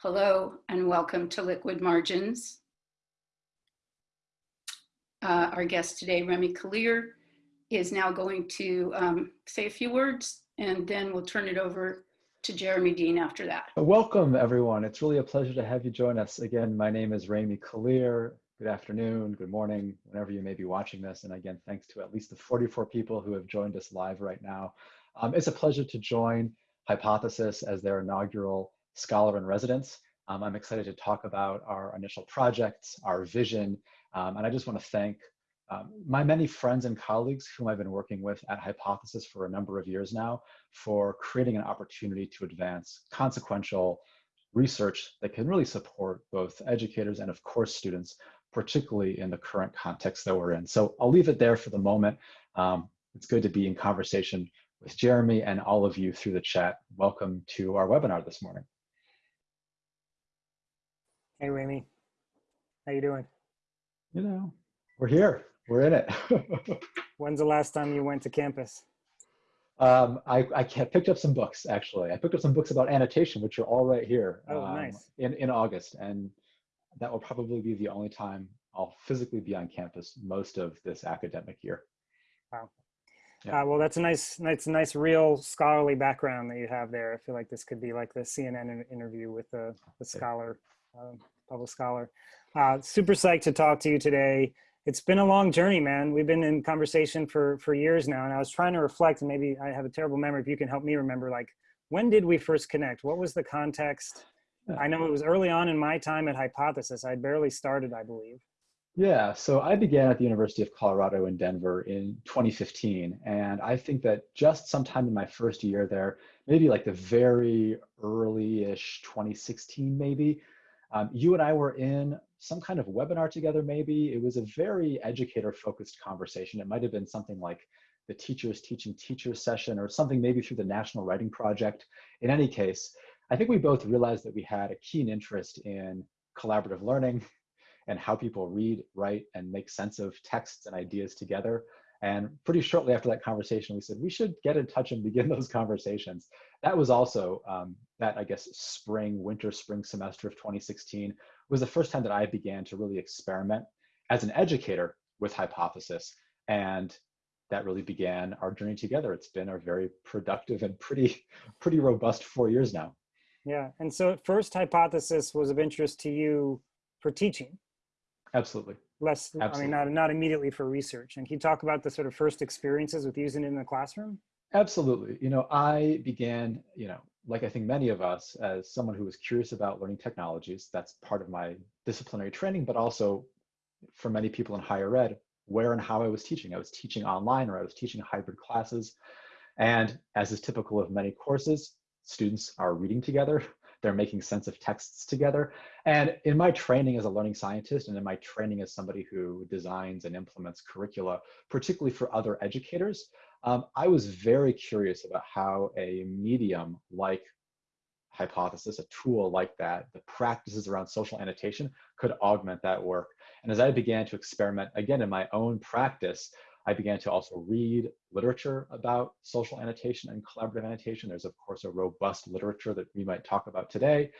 Hello and welcome to Liquid Margins. Uh, our guest today, Remi Kalir, is now going to um, say a few words and then we'll turn it over to Jeremy Dean after that. Welcome everyone. It's really a pleasure to have you join us. Again, my name is Remi Kalir. Good afternoon, good morning, whenever you may be watching this. And again, thanks to at least the 44 people who have joined us live right now. Um, it's a pleasure to join Hypothesis as their inaugural Scholar in Residence. Um, I'm excited to talk about our initial projects, our vision, um, and I just want to thank um, my many friends and colleagues whom I've been working with at Hypothesis for a number of years now for creating an opportunity to advance consequential research that can really support both educators and of course students, particularly in the current context that we're in. So I'll leave it there for the moment. Um, it's good to be in conversation with Jeremy and all of you through the chat. Welcome to our webinar this morning. Hey, Remi. How you doing? You know, we're here. We're in it. When's the last time you went to campus? Um, I, I picked up some books, actually. I picked up some books about annotation, which are all right here oh, um, nice. in, in August. And that will probably be the only time I'll physically be on campus most of this academic year. Wow. Yeah. Uh, well, that's a nice, that's a nice, real scholarly background that you have there. I feel like this could be like the CNN interview with the, the scholar, um, public scholar. Uh, super psyched to talk to you today. It's been a long journey, man. We've been in conversation for for years now, and I was trying to reflect, and maybe I have a terrible memory. If you can help me remember, like when did we first connect? What was the context? I know it was early on in my time at Hypothesis. I'd barely started, I believe. Yeah, so I began at the University of Colorado in Denver in 2015. And I think that just sometime in my first year there, maybe like the very early-ish 2016 maybe, um, you and I were in some kind of webinar together maybe. It was a very educator-focused conversation. It might have been something like the Teachers Teaching Teachers session or something maybe through the National Writing Project. In any case, I think we both realized that we had a keen interest in collaborative learning, and how people read, write, and make sense of texts and ideas together. And pretty shortly after that conversation, we said we should get in touch and begin those conversations. That was also um, that, I guess, spring, winter, spring semester of 2016 was the first time that I began to really experiment as an educator with Hypothesis. And that really began our journey together. It's been a very productive and pretty, pretty robust four years now. Yeah, and so first Hypothesis was of interest to you for teaching. Absolutely. Less, Absolutely. I mean, not, not immediately for research. And can you talk about the sort of first experiences with using it in the classroom? Absolutely. You know, I began, you know, like I think many of us, as someone who was curious about learning technologies, that's part of my disciplinary training, but also for many people in higher ed, where and how I was teaching. I was teaching online or I was teaching hybrid classes. And as is typical of many courses, students are reading together, they're making sense of texts together. And in my training as a learning scientist and in my training as somebody who designs and implements curricula, particularly for other educators, um, I was very curious about how a medium like hypothesis, a tool like that, the practices around social annotation could augment that work. And as I began to experiment, again, in my own practice, I began to also read literature about social annotation and collaborative annotation. There's of course a robust literature that we might talk about today.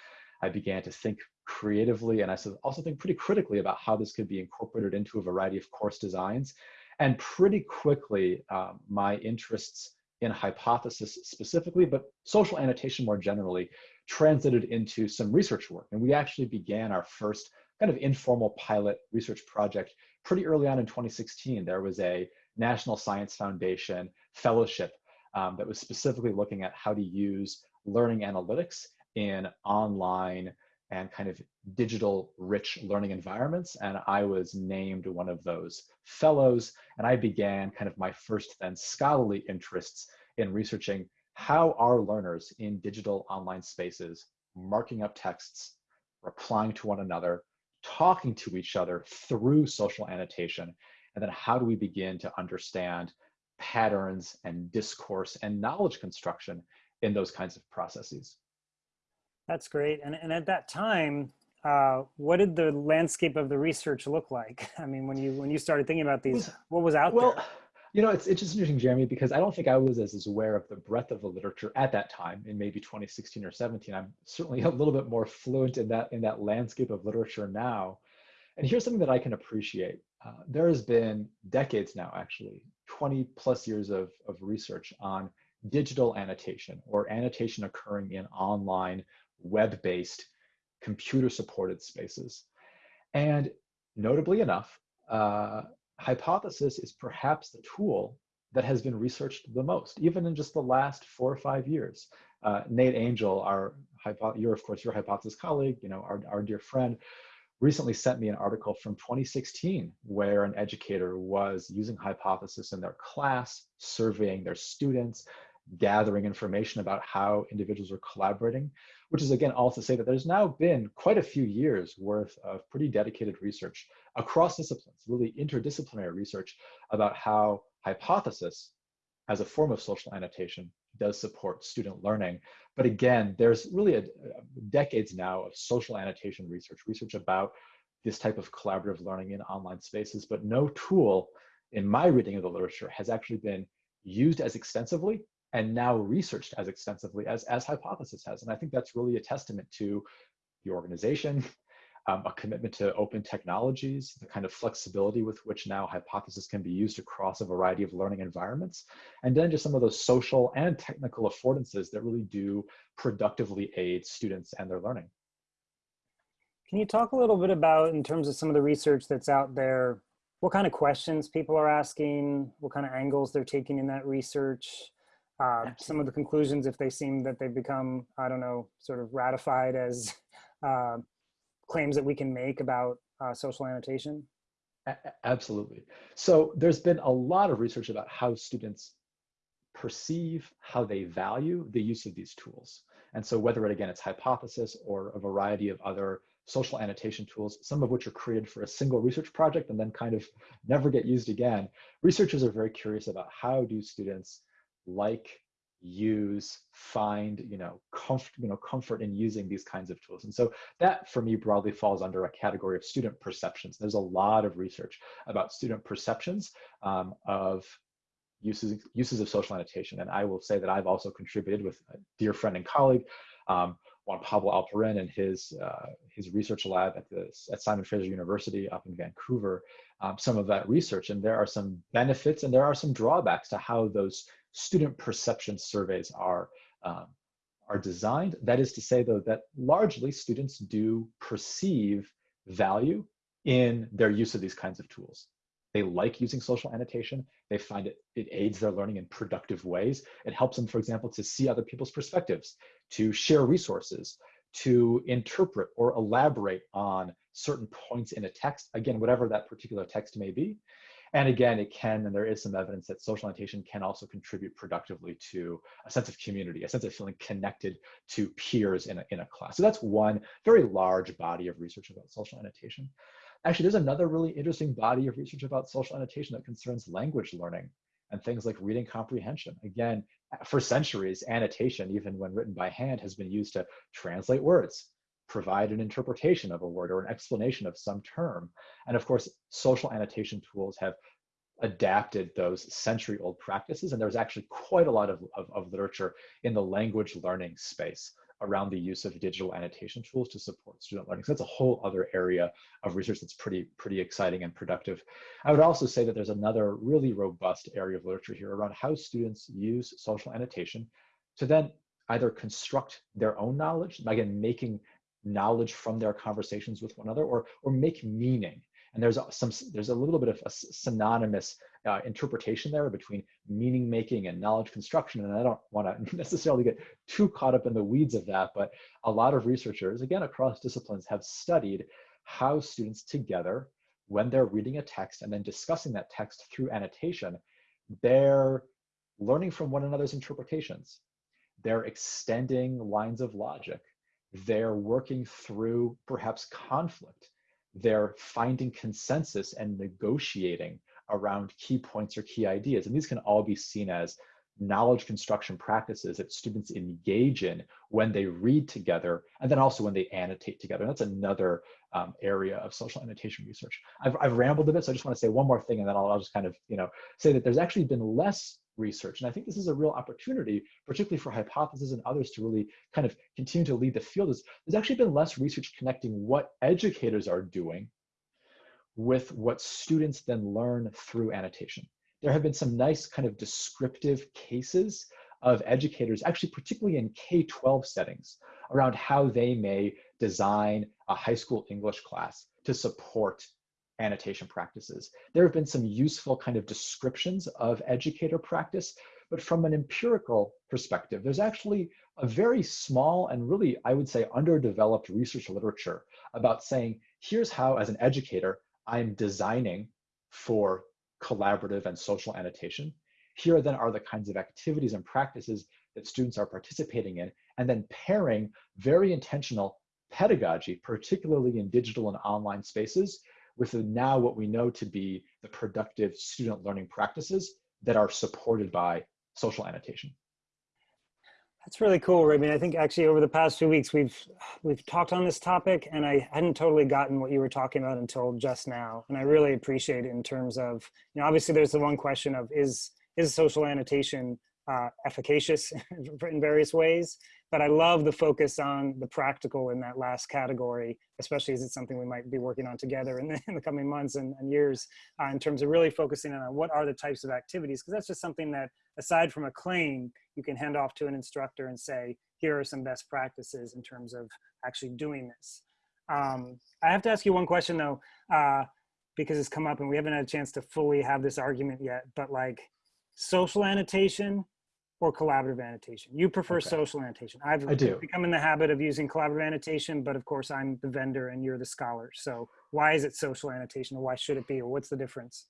I began to think creatively and I also think pretty critically about how this could be incorporated into a variety of course designs. And pretty quickly, um, my interests in hypothesis specifically, but social annotation more generally, translated into some research work. And we actually began our first kind of informal pilot research project pretty early on in 2016. There was a National Science Foundation fellowship um, that was specifically looking at how to use learning analytics in online and kind of digital rich learning environments. And I was named one of those fellows. And I began kind of my first then scholarly interests in researching how are learners in digital online spaces marking up texts, replying to one another, talking to each other through social annotation, and then how do we begin to understand patterns and discourse and knowledge construction in those kinds of processes. That's great. And, and at that time, uh, what did the landscape of the research look like? I mean, when you when you started thinking about these, what was out well, there? You know, it's, it's just interesting, Jeremy, because I don't think I was as, as aware of the breadth of the literature at that time in maybe 2016 or 17. I'm certainly a little bit more fluent in that in that landscape of literature now. And here's something that I can appreciate. Uh, there has been decades now, actually, 20 plus years of, of research on digital annotation or annotation occurring in online, web-based, computer-supported spaces. And notably enough, uh, hypothesis is perhaps the tool that has been researched the most, even in just the last four or five years. Uh, Nate Angell, our you're of course your hypothesis colleague, you know, our, our dear friend, recently sent me an article from 2016 where an educator was using hypothesis in their class, surveying their students, gathering information about how individuals are collaborating, which is again all to say that there's now been quite a few years worth of pretty dedicated research across disciplines, really interdisciplinary research about how hypothesis as a form of social annotation does support student learning. But again, there's really a, a decades now of social annotation research, research about this type of collaborative learning in online spaces, but no tool in my reading of the literature has actually been used as extensively and now researched as extensively as, as Hypothesis has. And I think that's really a testament to the organization, um, a commitment to open technologies, the kind of flexibility with which now Hypothesis can be used across a variety of learning environments, and then just some of those social and technical affordances that really do productively aid students and their learning. Can you talk a little bit about, in terms of some of the research that's out there, what kind of questions people are asking, what kind of angles they're taking in that research, uh, some of the conclusions if they seem that they've become, I don't know, sort of ratified as uh, claims that we can make about uh, social annotation? Absolutely. So there's been a lot of research about how students perceive, how they value the use of these tools. And so whether it, again, it's hypothesis or a variety of other social annotation tools, some of which are created for a single research project and then kind of never get used again, researchers are very curious about how do students like use find you know comfort you know comfort in using these kinds of tools. And so that for me broadly falls under a category of student perceptions. There's a lot of research about student perceptions um, of uses uses of social annotation. And i will say that i've also contributed with a dear friend and colleague um, Juan Pablo Alperin and his uh, his research lab at the at Simon Fraser University up in Vancouver, um, some of that research, and there are some benefits and there are some drawbacks to how those student perception surveys are, um, are designed. That is to say, though, that largely students do perceive value in their use of these kinds of tools. They like using social annotation. They find it, it aids their learning in productive ways. It helps them, for example, to see other people's perspectives, to share resources, to interpret or elaborate on certain points in a text, again, whatever that particular text may be. And again, it can, and there is some evidence that social annotation can also contribute productively to a sense of community, a sense of feeling connected to peers in a, in a class. So that's one very large body of research about social annotation. Actually, there's another really interesting body of research about social annotation that concerns language learning and things like reading comprehension. Again, for centuries, annotation, even when written by hand, has been used to translate words, provide an interpretation of a word or an explanation of some term. And of course, social annotation tools have adapted those century old practices. And there's actually quite a lot of, of, of, literature in the language learning space around the use of digital annotation tools to support student learning. So that's a whole other area of research that's pretty, pretty exciting and productive. I would also say that there's another really robust area of literature here around how students use social annotation to then either construct their own knowledge, again, making knowledge from their conversations with one another or, or make meaning. And there's some, there's a little bit of a synonymous uh, interpretation there between meaning making and knowledge construction. And I don't want to necessarily get too caught up in the weeds of that, but a lot of researchers, again, across disciplines have studied how students together, when they're reading a text and then discussing that text through annotation, they're learning from one another's interpretations. They're extending lines of logic they're working through perhaps conflict. They're finding consensus and negotiating around key points or key ideas. And these can all be seen as knowledge construction practices that students engage in when they read together and then also when they annotate together. And that's another um, area of social annotation research. I've, I've rambled a bit, so I just want to say one more thing, and then I'll, I'll just kind of, you know, say that there's actually been less research, and I think this is a real opportunity, particularly for Hypothesis and others to really kind of continue to lead the field. Is there's actually been less research connecting what educators are doing with what students then learn through annotation. There have been some nice kind of descriptive cases of educators, actually particularly in K-12 settings, around how they may design a high school English class to support annotation practices. There have been some useful kind of descriptions of educator practice, but from an empirical perspective, there's actually a very small and really, I would say, underdeveloped research literature about saying, here's how, as an educator, I'm designing for collaborative and social annotation. Here then are the kinds of activities and practices that students are participating in, and then pairing very intentional pedagogy, particularly in digital and online spaces, with now what we know to be the productive student learning practices that are supported by social annotation. That's really cool, I I think actually over the past few weeks we've we've talked on this topic, and I hadn't totally gotten what you were talking about until just now, and I really appreciate it in terms of you know obviously there's the one question of is is social annotation uh, efficacious in various ways, but I love the focus on the practical in that last category, especially as it's something we might be working on together in the, in the coming months and, and years uh, in terms of really focusing on what are the types of activities, because that's just something that aside from a claim, you can hand off to an instructor and say, here are some best practices in terms of actually doing this. Um, I have to ask you one question though, uh, because it's come up and we haven't had a chance to fully have this argument yet, but like social annotation or collaborative annotation? You prefer okay. social annotation. I've I do. become in the habit of using collaborative annotation, but of course I'm the vendor and you're the scholar. So why is it social annotation or why should it be or what's the difference?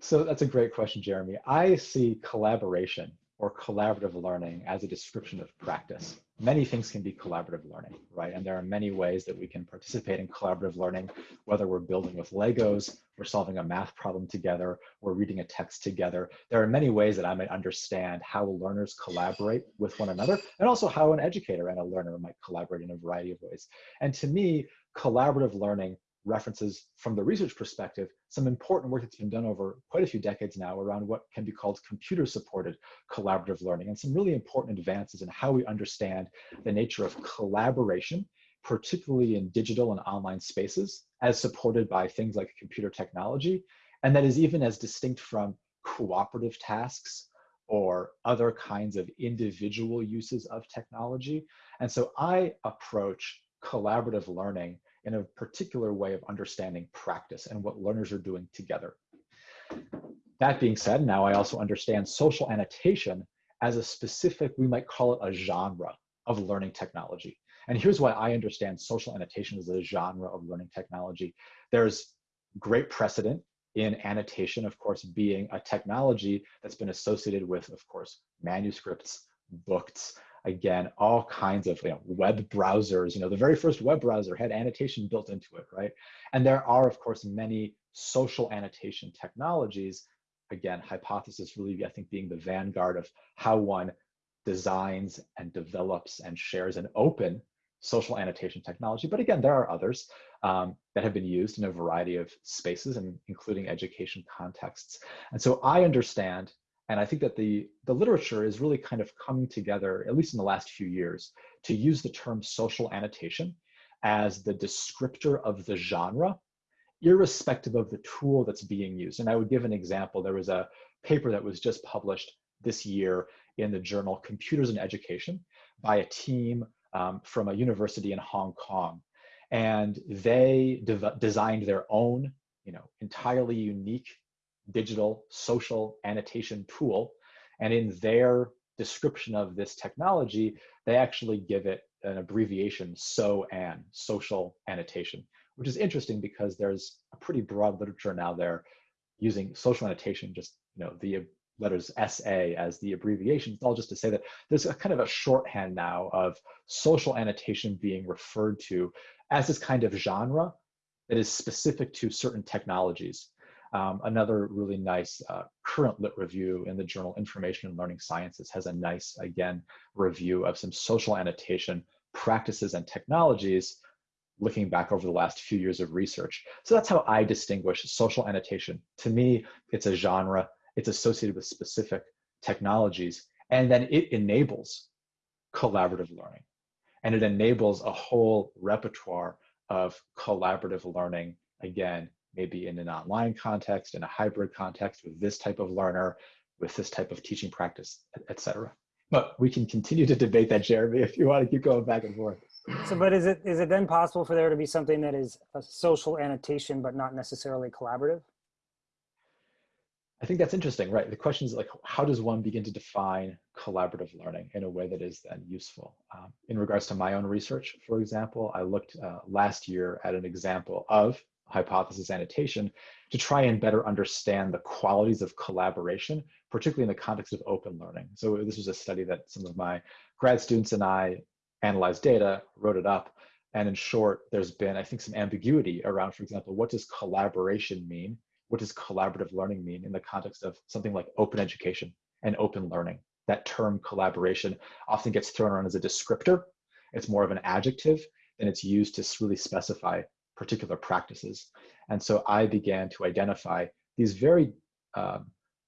So that's a great question, Jeremy. I see collaboration or collaborative learning as a description of practice. Many things can be collaborative learning, right? And there are many ways that we can participate in collaborative learning, whether we're building with Legos, we're solving a math problem together, we're reading a text together. There are many ways that I might understand how learners collaborate with one another, and also how an educator and a learner might collaborate in a variety of ways. And to me, collaborative learning references from the research perspective some important work that's been done over quite a few decades now around what can be called computer supported collaborative learning and some really important advances in how we understand the nature of collaboration particularly in digital and online spaces as supported by things like computer technology and that is even as distinct from cooperative tasks or other kinds of individual uses of technology. And so i approach collaborative learning in a particular way of understanding practice and what learners are doing together. That being said, now I also understand social annotation as a specific, we might call it a genre of learning technology. And here's why I understand social annotation as a genre of learning technology. There's great precedent in annotation, of course, being a technology that's been associated with, of course, manuscripts, books, again, all kinds of you know, web browsers. You know, the very first web browser had annotation built into it, right? And there are, of course, many social annotation technologies. Again, hypothesis really, I think, being the vanguard of how one designs and develops and shares an open social annotation technology. But again, there are others um, that have been used in a variety of spaces and including education contexts. And so I understand and I think that the, the literature is really kind of coming together, at least in the last few years, to use the term social annotation as the descriptor of the genre, irrespective of the tool that's being used. And I would give an example. There was a paper that was just published this year in the journal Computers in Education by a team um, from a university in Hong Kong. And they designed their own, you know, entirely unique digital social annotation tool. And in their description of this technology, they actually give it an abbreviation, SOAN, social annotation, which is interesting because there's a pretty broad literature now there using social annotation, just you know the letters SA as the abbreviation. It's all just to say that there's a kind of a shorthand now of social annotation being referred to as this kind of genre that is specific to certain technologies. Um, another really nice uh, current lit review in the journal Information and Learning Sciences has a nice, again, review of some social annotation practices and technologies looking back over the last few years of research. So that's how I distinguish social annotation. To me, it's a genre, it's associated with specific technologies, and then it enables collaborative learning. And it enables a whole repertoire of collaborative learning, again, maybe in an online context, in a hybrid context with this type of learner, with this type of teaching practice, et cetera. But we can continue to debate that, Jeremy, if you want to keep going back and forth. So, but is it is it then possible for there to be something that is a social annotation, but not necessarily collaborative? I think that's interesting, right? The question is like, how does one begin to define collaborative learning in a way that is then useful? Um, in regards to my own research, for example, I looked uh, last year at an example of hypothesis annotation to try and better understand the qualities of collaboration, particularly in the context of open learning. So this was a study that some of my grad students and I analyzed data, wrote it up, and in short, there's been, I think, some ambiguity around, for example, what does collaboration mean what does collaborative learning mean in the context of something like open education and open learning? That term collaboration often gets thrown around as a descriptor. It's more of an adjective and it's used to really specify particular practices. And so I began to identify these very um,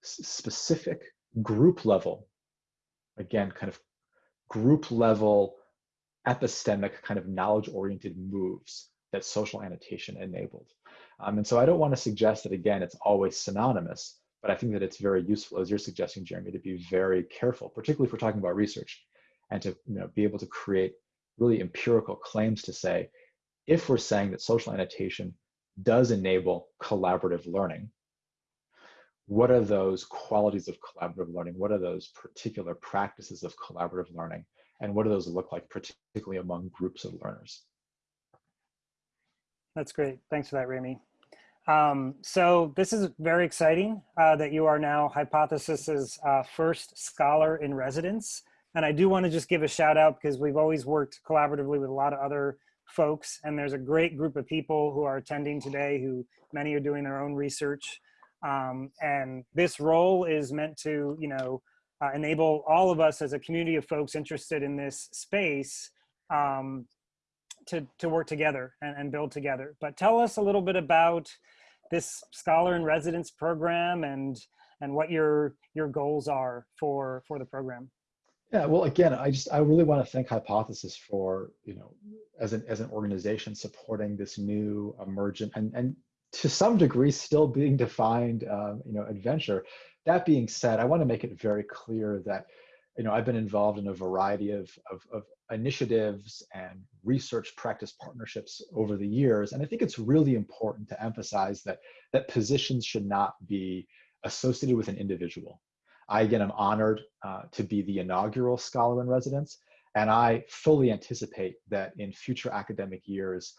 specific group level, again, kind of group level epistemic kind of knowledge oriented moves that social annotation enabled. Um, and so I don't want to suggest that, again, it's always synonymous, but I think that it's very useful, as you're suggesting, Jeremy, to be very careful, particularly if we're talking about research, and to you know, be able to create really empirical claims to say, if we're saying that social annotation does enable collaborative learning, what are those qualities of collaborative learning? What are those particular practices of collaborative learning? And what do those look like, particularly among groups of learners? That's great. Thanks for that, Remi. Um, so this is very exciting uh, that you are now Hypothesis's uh, first scholar in residence. And I do want to just give a shout out because we've always worked collaboratively with a lot of other folks. And there's a great group of people who are attending today who many are doing their own research. Um, and this role is meant to, you know, uh, enable all of us as a community of folks interested in this space um, to, to work together and, and build together. But tell us a little bit about this Scholar in Residence program and, and what your, your goals are for, for the program. Yeah, well, again, I just I really want to thank Hypothesis for you know as an as an organization supporting this new emergent and and to some degree still being defined um, you know adventure. That being said, I want to make it very clear that you know I've been involved in a variety of of, of initiatives and research practice partnerships over the years. And I think it's really important to emphasize that, that positions should not be associated with an individual. I, again, am honored uh, to be the inaugural scholar in residence, and I fully anticipate that in future academic years,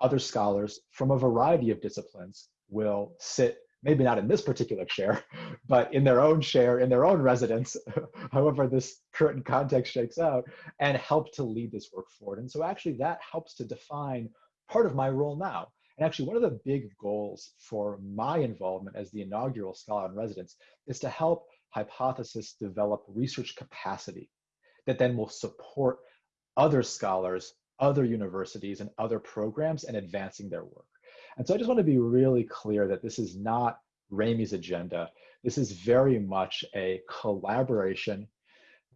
other scholars from a variety of disciplines will sit maybe not in this particular chair, but in their own chair, in their own residence, however this current context shakes out, and help to lead this work forward. And so actually that helps to define part of my role now. And actually one of the big goals for my involvement as the inaugural scholar in residence is to help Hypothesis develop research capacity that then will support other scholars, other universities, and other programs in advancing their work. And so I just want to be really clear that this is not Remy's agenda. This is very much a collaboration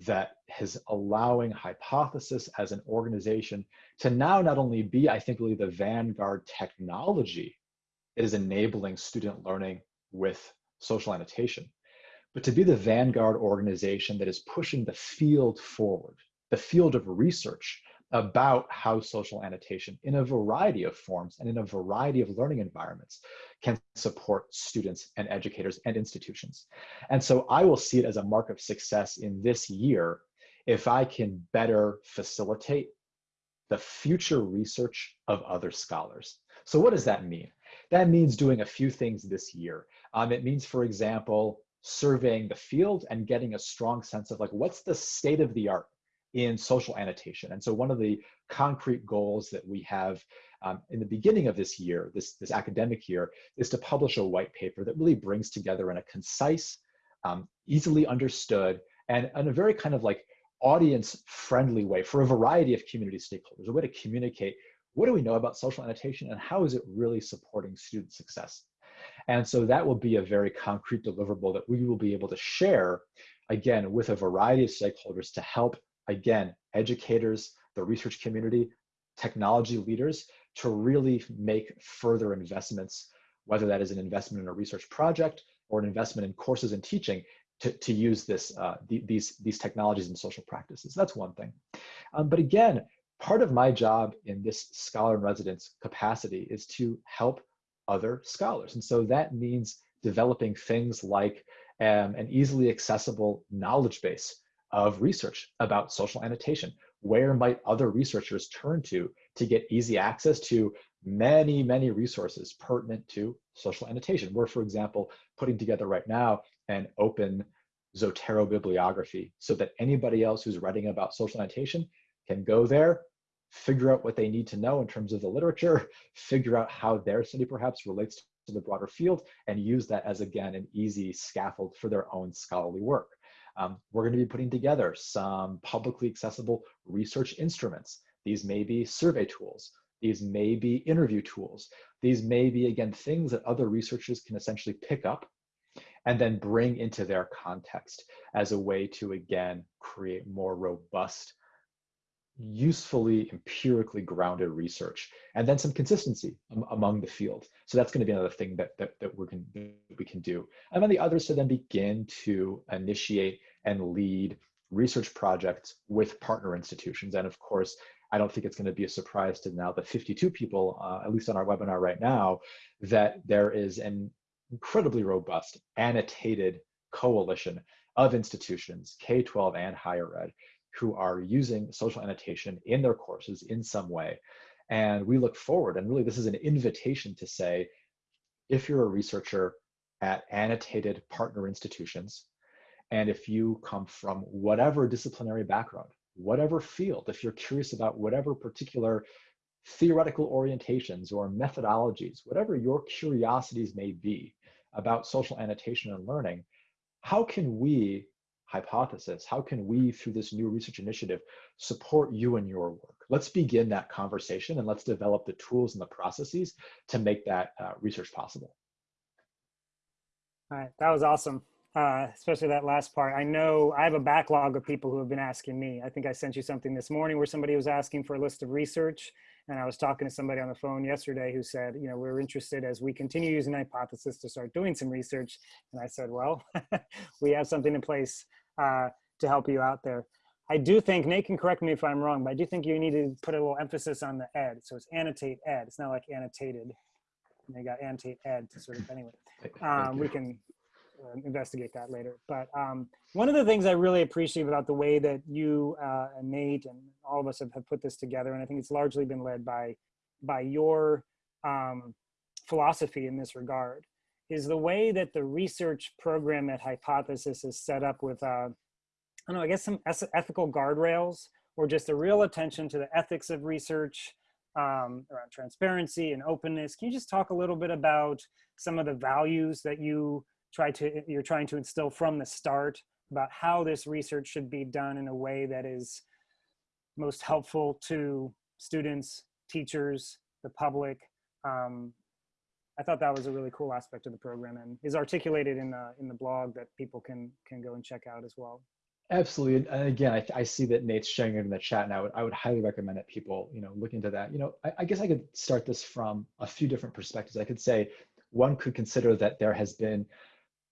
that is allowing Hypothesis as an organization to now not only be, I think, really the vanguard technology that is enabling student learning with social annotation, but to be the vanguard organization that is pushing the field forward, the field of research about how social annotation in a variety of forms and in a variety of learning environments can support students and educators and institutions. And so I will see it as a mark of success in this year if I can better facilitate the future research of other scholars. So what does that mean? That means doing a few things this year. Um, it means, for example, surveying the field and getting a strong sense of like, what's the state of the art in social annotation. And so one of the concrete goals that we have um, in the beginning of this year, this, this academic year, is to publish a white paper that really brings together in a concise, um, easily understood, and in a very kind of like audience friendly way for a variety of community stakeholders, a way to communicate what do we know about social annotation and how is it really supporting student success? And so that will be a very concrete deliverable that we will be able to share, again, with a variety of stakeholders to help, again, educators, the research community, technology leaders to really make further investments, whether that is an investment in a research project or an investment in courses and teaching to, to use this, uh, the, these, these technologies and social practices. That's one thing. Um, but again, part of my job in this scholar in residence capacity is to help other scholars. And so that means developing things like um, an easily accessible knowledge base of research about social annotation. Where might other researchers turn to to get easy access to many, many resources pertinent to social annotation? We're, for example, putting together right now an open Zotero bibliography so that anybody else who's writing about social annotation can go there, figure out what they need to know in terms of the literature, figure out how their study perhaps relates to the broader field, and use that as, again, an easy scaffold for their own scholarly work. Um, we're going to be putting together some publicly accessible research instruments. These may be survey tools. These may be interview tools. These may be, again, things that other researchers can essentially pick up and then bring into their context as a way to, again, create more robust usefully empirically grounded research and then some consistency among the field. So that's going to be another thing that that, that we can we can do. And then the others to then begin to initiate and lead research projects with partner institutions. And of course i don't think it's going to be a surprise to now the 52 people uh, at least on our webinar right now that there is an incredibly robust annotated coalition of institutions k-12 and higher ed who are using social annotation in their courses in some way. And we look forward, and really this is an invitation to say, if you're a researcher at annotated partner institutions, and if you come from whatever disciplinary background, whatever field, if you're curious about whatever particular theoretical orientations or methodologies, whatever your curiosities may be about social annotation and learning, how can we hypothesis? How can we, through this new research initiative, support you in your work? Let's begin that conversation and let's develop the tools and the processes to make that uh, research possible. All right, that was awesome. Uh, especially that last part. I know I have a backlog of people who have been asking me. I think I sent you something this morning where somebody was asking for a list of research. And I was talking to somebody on the phone yesterday who said, you know, we're interested as we continue using hypothesis to start doing some research. And I said, well, we have something in place uh, to help you out there. I do think, Nate can correct me if I'm wrong, but I do think you need to put a little emphasis on the ed. So it's annotate ed. It's not like annotated. They got annotate ed to sort of, anyway. Um, we can investigate that later. But um, one of the things I really appreciate about the way that you uh, and Nate and all of us have, have, put this together, and I think it's largely been led by, by your um, philosophy in this regard, is the way that the research program at Hypothesis is set up with, uh, I don't know, I guess some ethical guardrails or just a real attention to the ethics of research um, around transparency and openness. Can you just talk a little bit about some of the values that you try to, you're trying to instill from the start about how this research should be done in a way that is most helpful to students, teachers, the public, um, I thought that was a really cool aspect of the program and is articulated in the in the blog that people can can go and check out as well. Absolutely, and again, I, I see that Nate's sharing it in the chat, and I would I would highly recommend that people you know look into that. You know, I, I guess I could start this from a few different perspectives. I could say one could consider that there has been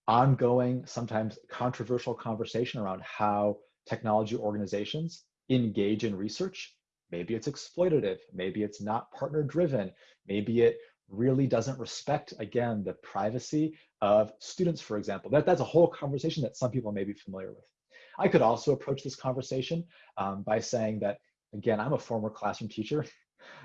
ongoing, sometimes controversial conversation around how technology organizations engage in research. Maybe it's exploitative, maybe it's not partner driven, maybe it really doesn't respect, again, the privacy of students, for example. That, that's a whole conversation that some people may be familiar with. I could also approach this conversation um, by saying that, again, I'm a former classroom teacher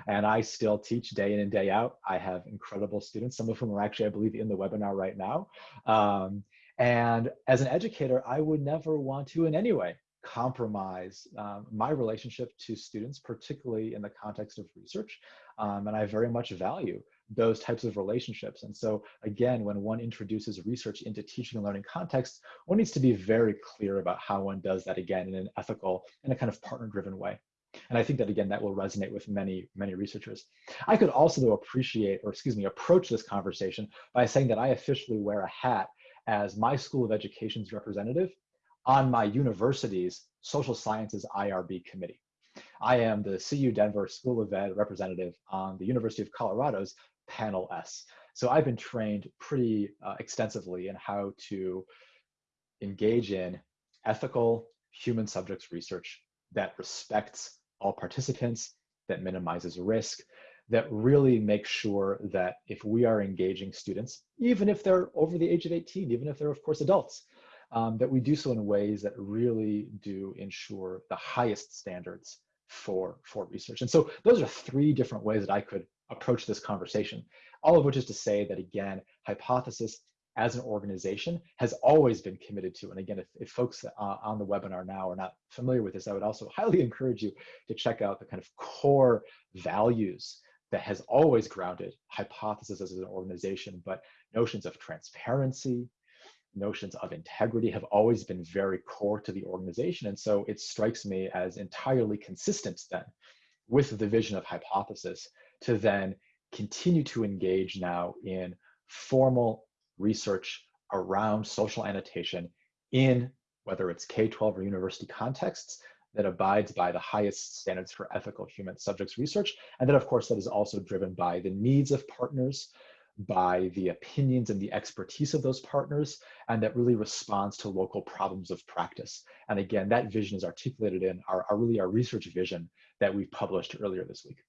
and I still teach day in and day out. I have incredible students, some of whom are actually, I believe, in the webinar right now. Um, and as an educator, I would never want to in any way compromise um, my relationship to students, particularly in the context of research. Um, and I very much value those types of relationships. And so again, when one introduces research into teaching and learning contexts, one needs to be very clear about how one does that again in an ethical and a kind of partner driven way. And I think that, again, that will resonate with many, many researchers. I could also, though, appreciate, or excuse me, approach this conversation by saying that I officially wear a hat as my School of Education's representative on my university's social sciences IRB committee. I am the CU Denver School of Ed representative on the University of Colorado's Panel S. So I've been trained pretty uh, extensively in how to engage in ethical human subjects research that respects all participants, that minimizes risk, that really makes sure that if we are engaging students, even if they're over the age of 18, even if they're of course adults, um, that we do so in ways that really do ensure the highest standards for, for research. And so those are three different ways that I could approach this conversation, all of which is to say that again, hypothesis as an organization has always been committed to. And again, if, if folks uh, on the webinar now are not familiar with this, I would also highly encourage you to check out the kind of core values that has always grounded hypothesis as an organization, but notions of transparency, notions of integrity have always been very core to the organization. And so it strikes me as entirely consistent then with the vision of hypothesis to then continue to engage now in formal research around social annotation in whether it's K-12 or university contexts that abides by the highest standards for ethical human subjects research. And then of course that is also driven by the needs of partners, by the opinions and the expertise of those partners, and that really responds to local problems of practice. And again, that vision is articulated in our, our really our research vision that we published earlier this week.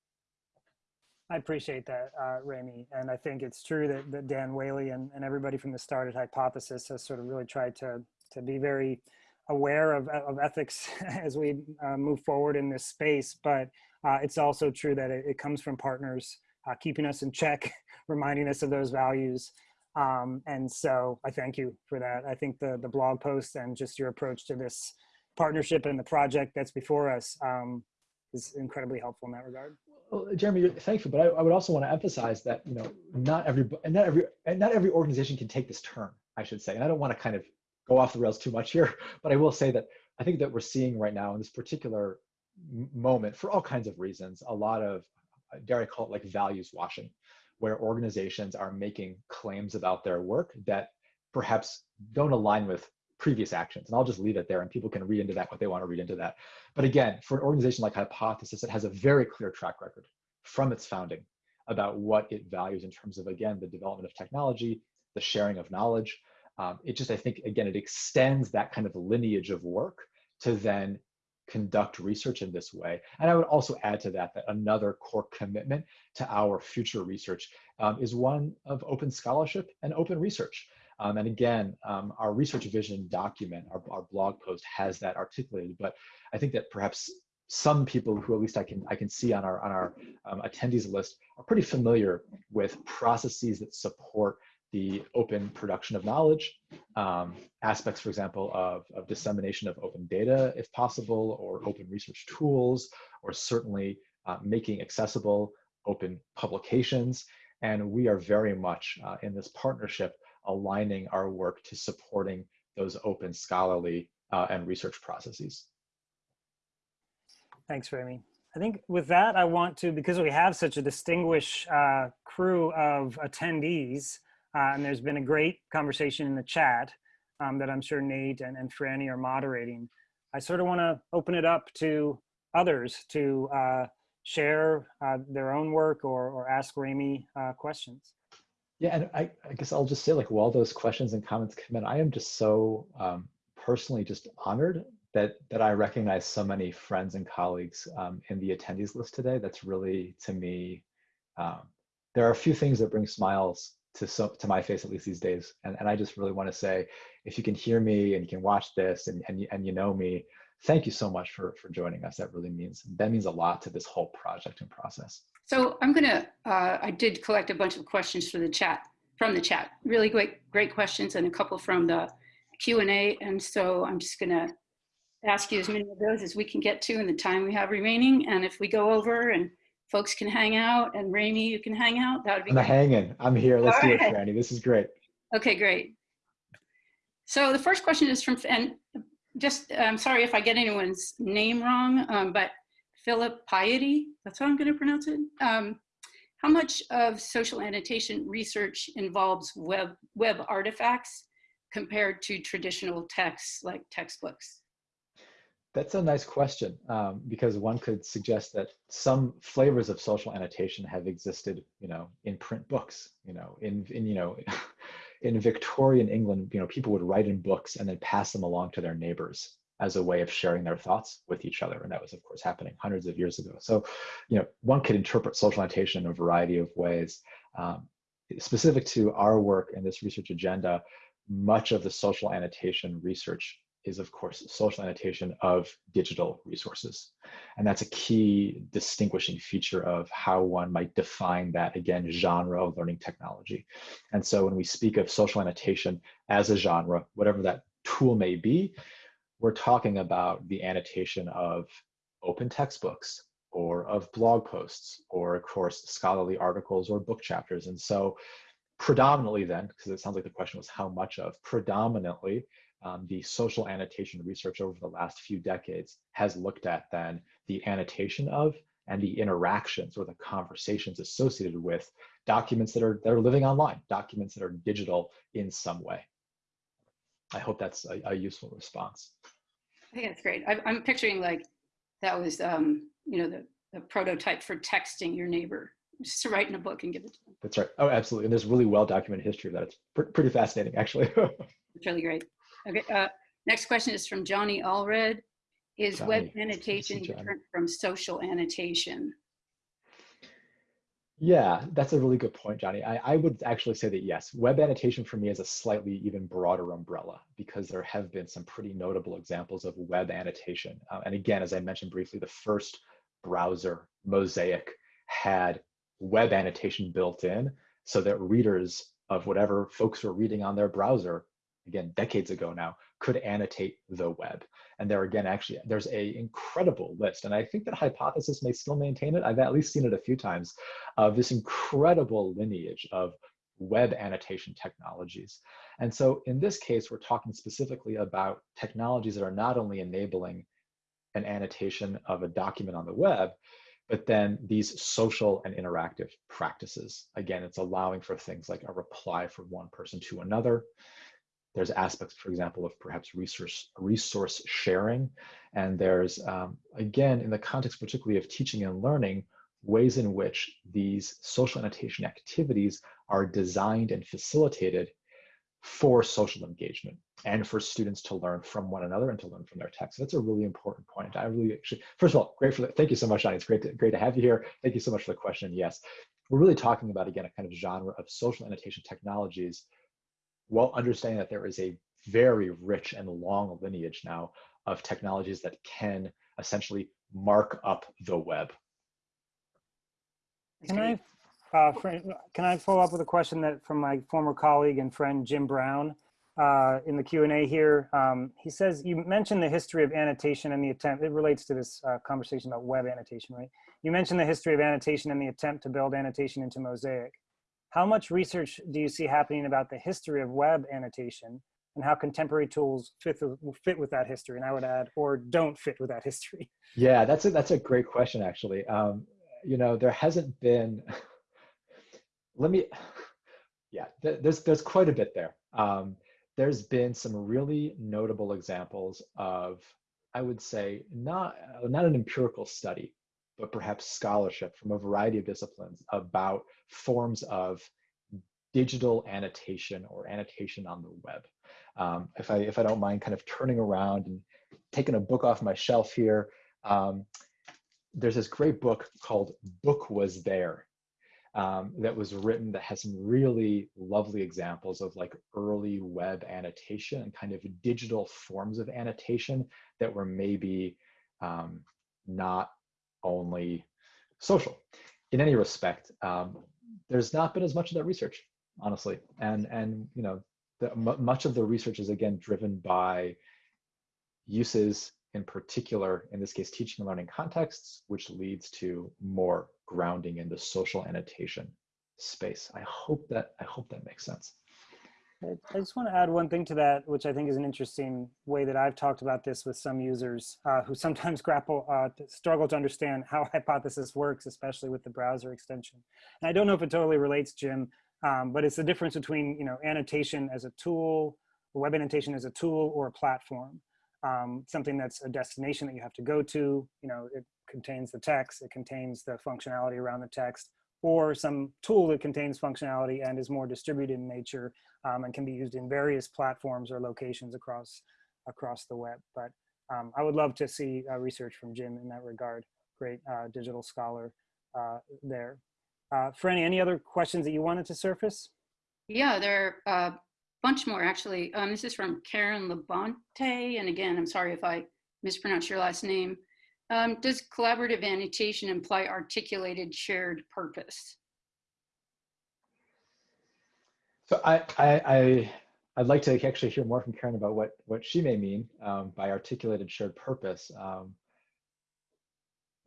I appreciate that, uh, Remi. And I think it's true that, that Dan Whaley and, and everybody from the started hypothesis has sort of really tried to, to be very aware of, of ethics as we uh, move forward in this space. But uh, it's also true that it, it comes from partners uh, keeping us in check, reminding us of those values. Um, and so I thank you for that. I think the, the blog post and just your approach to this partnership and the project that's before us um, is incredibly helpful in that regard. Well, Jeremy, thank you, but I, I, would also want to emphasize that you know not every and not every and not every organization can take this turn. I should say, and I don't want to kind of go off the rails too much here, but I will say that I think that we're seeing right now in this particular moment, for all kinds of reasons, a lot of uh, dare I call it like values washing, where organizations are making claims about their work that perhaps don't align with previous actions. And I'll just leave it there and people can read into that what they want to read into that. But again, for an organization like Hypothesis, it has a very clear track record from its founding about what it values in terms of, again, the development of technology, the sharing of knowledge. Um, it just, I think, again, it extends that kind of lineage of work to then conduct research in this way. And I would also add to that that another core commitment to our future research um, is one of open scholarship and open research. Um, and again, um, our research vision document, our, our blog post has that articulated, but I think that perhaps some people who at least I can I can see on our on our um, attendees list are pretty familiar with processes that support the open production of knowledge, um, aspects, for example, of, of dissemination of open data, if possible, or open research tools, or certainly uh, making accessible open publications. And we are very much uh, in this partnership aligning our work to supporting those open scholarly uh, and research processes. Thanks, Remi. I think with that, I want to, because we have such a distinguished uh, crew of attendees, uh, and there's been a great conversation in the chat um, that I'm sure Nate and, and Franny are moderating. I sort of want to open it up to others to uh, share uh, their own work or, or ask Remi uh, questions. Yeah, and I, I, guess I'll just say like while those questions and comments come in, I am just so um, personally just honored that that I recognize so many friends and colleagues um, in the attendees list today. That's really to me, um, there are a few things that bring smiles to so to my face at least these days and, and i just really want to say if you can hear me and you can watch this and, and, and you know me thank you so much for for joining us that really means that means a lot to this whole project and process so i'm gonna uh, i did collect a bunch of questions for the chat from the chat really great great questions and a couple from the q&a and so i'm just gonna ask you as many of those as we can get to in the time we have remaining and if we go over and folks can hang out and Remi, you can hang out. That would be I'm great. hanging. I'm here. Let's All do right. it, Franny. This is great. Okay, great. So the first question is from, and just, I'm sorry if I get anyone's name wrong, um, but Philip Piety, that's how I'm going to pronounce it. Um, how much of social annotation research involves web, web artifacts compared to traditional texts like textbooks? That's a nice question um, because one could suggest that some flavors of social annotation have existed, you know, in print books, you know, in, in you know, in Victorian England, you know, people would write in books and then pass them along to their neighbors as a way of sharing their thoughts with each other. And that was, of course, happening hundreds of years ago. So, you know, one could interpret social annotation in a variety of ways. Um, specific to our work in this research agenda, much of the social annotation research is, of course, social annotation of digital resources. And that's a key distinguishing feature of how one might define that, again, genre of learning technology. And so when we speak of social annotation as a genre, whatever that tool may be, we're talking about the annotation of open textbooks or of blog posts or of course scholarly articles or book chapters. And so predominantly then, because it sounds like the question was how much of, predominantly um, the social annotation research over the last few decades has looked at then the annotation of and the interactions or the conversations associated with documents that are that are living online, documents that are digital in some way. I hope that's a, a useful response. I think that's great. I, am picturing like that was, um, you know, the, the prototype for texting your neighbor, just to write in a book and give it to them. That's right. Oh, absolutely. And there's really well documented history of that. It's pr pretty fascinating, actually. it's really great. Okay. Uh, next question is from Johnny Allred. Is Johnny, web annotation different from social annotation? Yeah, that's a really good point, Johnny. I, I would actually say that yes, web annotation for me is a slightly even broader umbrella because there have been some pretty notable examples of web annotation. Uh, and again, as I mentioned briefly, the first browser, Mosaic, had web annotation built in so that readers of whatever folks were reading on their browser, again, decades ago now, could annotate the web. And there again, actually, there's a incredible list. And I think that Hypothesis may still maintain it. I've at least seen it a few times of this incredible lineage of web annotation technologies. And so in this case, we're talking specifically about technologies that are not only enabling an annotation of a document on the web, but then these social and interactive practices. Again, it's allowing for things like a reply from one person to another, there's aspects, for example, of perhaps resource, resource sharing. And there's, um, again, in the context particularly of teaching and learning, ways in which these social annotation activities are designed and facilitated for social engagement and for students to learn from one another and to learn from their text. That's a really important point. I really actually, first of all, great for. Thank you so much, Johnny. It's great to, great to have you here. Thank you so much for the question. Yes, we're really talking about, again, a kind of genre of social annotation technologies while understanding that there is a very rich and long lineage now of technologies that can essentially mark up the web. Can I, uh, can I follow up with a question that from my former colleague and friend Jim Brown uh, in the Q&A here. Um, he says, you mentioned the history of annotation and the attempt, it relates to this uh, conversation about web annotation, right? You mentioned the history of annotation and the attempt to build annotation into Mosaic. How much research do you see happening about the history of web annotation and how contemporary tools fit, fit with that history? And I would add, or don't fit with that history. Yeah, that's a, that's a great question, actually. Um, you know, there hasn't been, let me, yeah, there's, there's quite a bit there. Um, there's been some really notable examples of, I would say, not, not an empirical study, but perhaps scholarship from a variety of disciplines about forms of digital annotation or annotation on the web. Um, if I if I don't mind, kind of turning around and taking a book off my shelf here, um, there's this great book called "Book Was There." Um, that was written that has some really lovely examples of like early web annotation and kind of digital forms of annotation that were maybe um, not only social. In any respect, um, there's not been as much of that research, honestly, and and you know, the, much of the research is again driven by uses in particular, in this case, teaching and learning contexts, which leads to more grounding in the social annotation space. I hope that I hope that makes sense. I just want to add one thing to that, which I think is an interesting way that I've talked about this with some users uh, who sometimes grapple, uh, struggle to understand how Hypothesis works, especially with the browser extension. And I don't know if it totally relates, Jim, um, but it's the difference between you know annotation as a tool, web annotation as a tool, or a platform. Um, something that's a destination that you have to go to. You know, it contains the text, it contains the functionality around the text, or some tool that contains functionality and is more distributed in nature um, and can be used in various platforms or locations across across the web. But um, I would love to see uh, research from Jim in that regard. Great uh, digital scholar uh, there. Uh, Franny, any other questions that you wanted to surface? Yeah, there are a bunch more actually. Um, this is from Karen Labonte. And again, I'm sorry if I mispronounce your last name. Um, does collaborative annotation imply articulated shared purpose? So I, I, I, I'd like to actually hear more from Karen about what, what she may mean um, by articulated shared purpose. Um,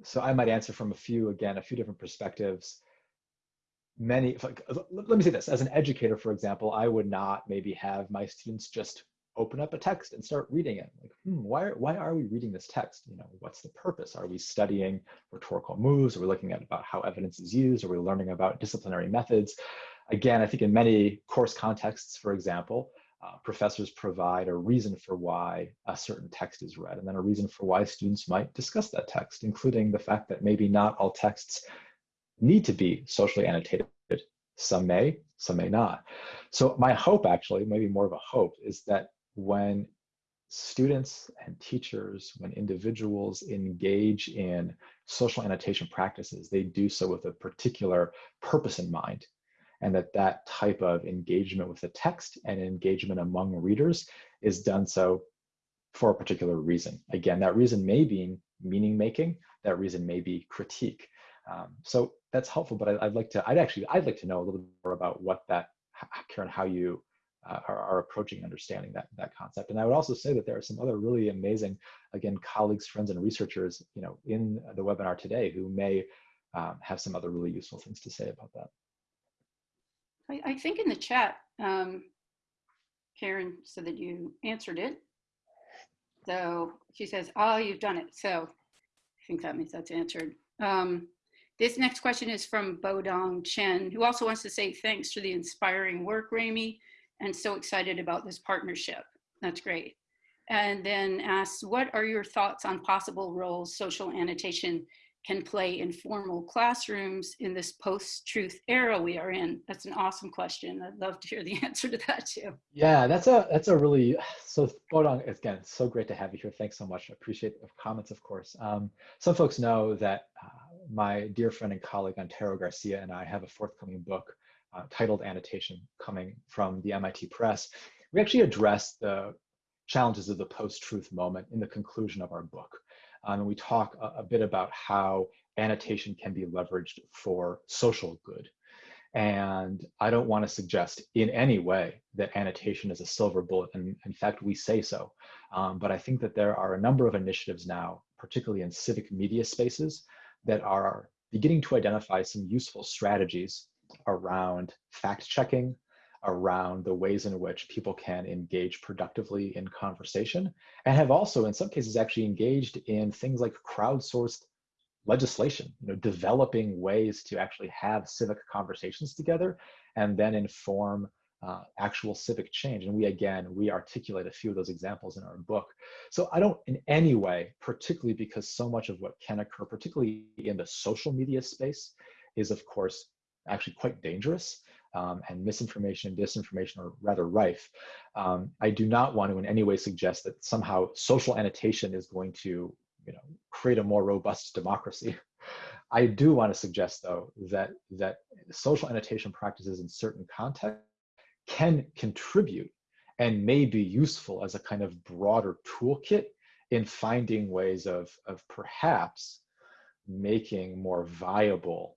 so I might answer from a few, again, a few different perspectives. Many, let me say this, as an educator, for example, I would not maybe have my students just open up a text and start reading it. Like, hmm, why, why are we reading this text? You know, what's the purpose? Are we studying rhetorical moves? Are we looking at about how evidence is used? Are we learning about disciplinary methods? Again, I think in many course contexts, for example, uh, professors provide a reason for why a certain text is read, and then a reason for why students might discuss that text, including the fact that maybe not all texts need to be socially annotated. Some may, some may not. So my hope actually, maybe more of a hope, is that when students and teachers, when individuals engage in social annotation practices, they do so with a particular purpose in mind. And that that type of engagement with the text and engagement among readers is done so for a particular reason. Again, that reason may be meaning making, that reason may be critique. Um, so that's helpful, but I, would like to, I'd actually, I'd like to know a little bit more about what that, Karen, how you uh, are, are, approaching understanding that that concept. And I would also say that there are some other really amazing, again, colleagues, friends, and researchers, you know, in the webinar today who may um, have some other really useful things to say about that. I, I think in the chat, um, Karen said that you answered it. So she says, oh, you've done it. So I think that means that's answered. Um, this next question is from Bodong Chen, who also wants to say thanks for the inspiring work, Remi and so excited about this partnership. That's great. And then asks, what are your thoughts on possible roles social annotation can play in formal classrooms in this post-truth era we are in? That's an awesome question. I'd love to hear the answer to that too. Yeah, that's a that's a really so Bodong again. So great to have you here. Thanks so much. Appreciate the comments, of course. Um, some folks know that uh, my dear friend and colleague Antero Garcia and I have a forthcoming book uh, titled annotation coming from the MIT Press, we actually address the challenges of the post-truth moment in the conclusion of our book. Um, and we talk a, a, bit about how annotation can be leveraged for social good. And I don't want to suggest in any way that annotation is a silver bullet. And in fact, we say so. Um, but I think that there are a number of initiatives now, particularly in civic media spaces, that are beginning to identify some useful strategies around fact checking, around the ways in which people can engage productively in conversation, and have also, in some cases, actually engaged in things like crowdsourced legislation, you know, developing ways to actually have civic conversations together and then inform uh, actual civic change. And we, again, we articulate a few of those examples in our book. So I don't in any way, particularly because so much of what can occur, particularly in the social media space, is of course actually quite dangerous um, and misinformation and disinformation are rather rife. Um, I do not want to in any way suggest that somehow social annotation is going to you know, create a more robust democracy. I do want to suggest though that, that social annotation practices in certain contexts can contribute and may be useful as a kind of broader toolkit in finding ways of, of perhaps making more viable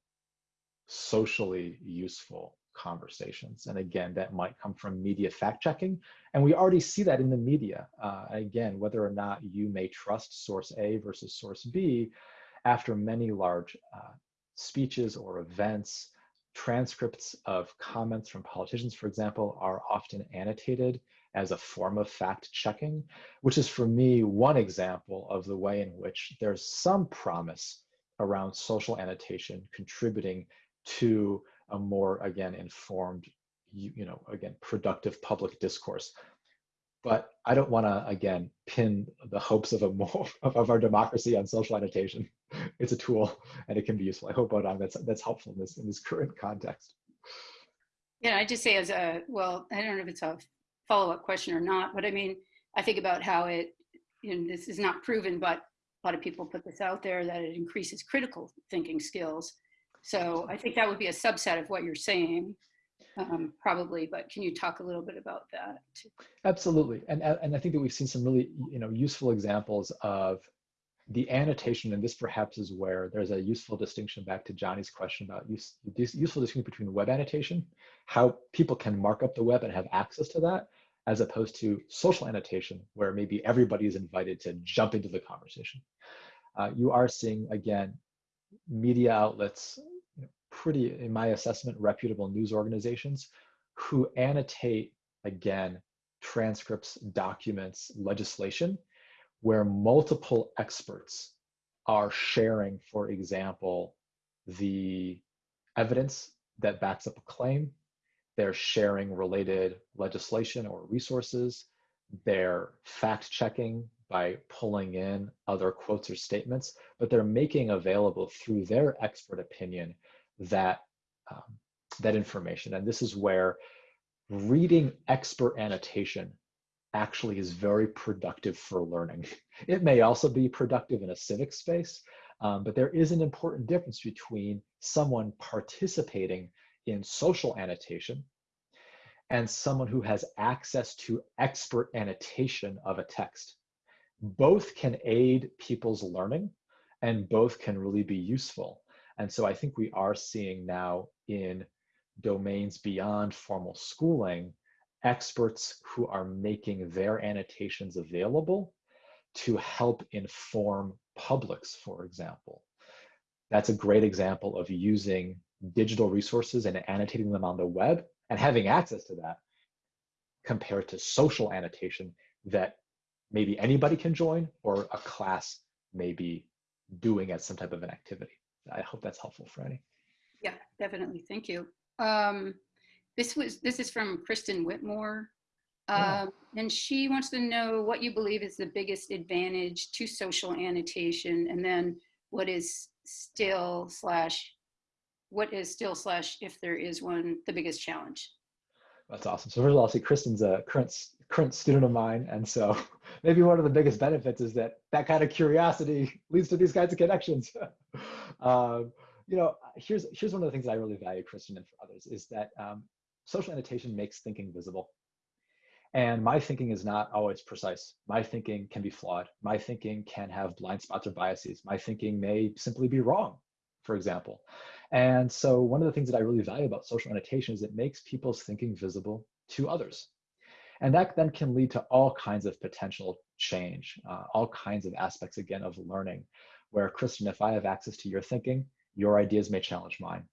socially useful conversations. And again, that might come from media fact checking. And we already see that in the media. Uh, again, whether or not you may trust source A versus source B, after many large uh, speeches or events, transcripts of comments from politicians, for example, are often annotated as a form of fact checking, which is for me one example of the way in which there's some promise around social annotation contributing to a more, again, informed, you, you know, again, productive public discourse. But I don't want to, again, pin the hopes of a more of, our democracy on social annotation. It's a tool and it can be useful. I hope, Bodong, that's, that's helpful in this, in this current context. Yeah, I just say as a, well, I don't know if it's a follow-up question or not, but I mean, I think about how it, you know, this is not proven, but a lot of people put this out there that it increases critical thinking skills. So I think that would be a subset of what you're saying, um, probably, but can you talk a little bit about that? Absolutely, and, and I think that we've seen some really, you know, useful examples of the annotation, and this perhaps is where there's a useful distinction back to Johnny's question about use, useful distinction between web annotation, how people can mark up the web and have access to that, as opposed to social annotation, where maybe everybody is invited to jump into the conversation. Uh, you are seeing, again, media outlets, pretty, in my assessment, reputable news organizations who annotate, again, transcripts, documents, legislation, where multiple experts are sharing, for example, the evidence that backs up a claim, they're sharing related legislation or resources. They're fact checking by pulling in other quotes or statements, but they're making available through their expert opinion that, um, that information. And this is where reading expert annotation actually is very productive for learning. It may also be productive in a civic space, um, but there is an important difference between someone participating in social annotation and someone who has access to expert annotation of a text. Both can aid people's learning and both can really be useful. And so I think we are seeing now in domains beyond formal schooling, experts who are making their annotations available to help inform publics, for example. That's a great example of using digital resources and annotating them on the web and having access to that compared to social annotation that maybe anybody can join or a class may be doing as some type of an activity. I hope that's helpful for any. Yeah, definitely. Thank you. Um, this was this is from Kristen Whitmore. yeah. Um, and she wants to know what you believe is the biggest advantage to social annotation and then what is still slash what is still slash if there is one the biggest challenge that's awesome so first of all i'll say kristen's a current current student of mine and so maybe one of the biggest benefits is that that kind of curiosity leads to these kinds of connections um, you know here's here's one of the things i really value Kristen, and for others is that um, social annotation makes thinking visible and my thinking is not always precise. My thinking can be flawed. My thinking can have blind spots or biases. My thinking may simply be wrong, for example. And so one of the things that I really value about social annotation is it makes people's thinking visible to others. And that then can lead to all kinds of potential change, uh, all kinds of aspects, again, of learning, where, Kristen, if I have access to your thinking, your ideas may challenge mine.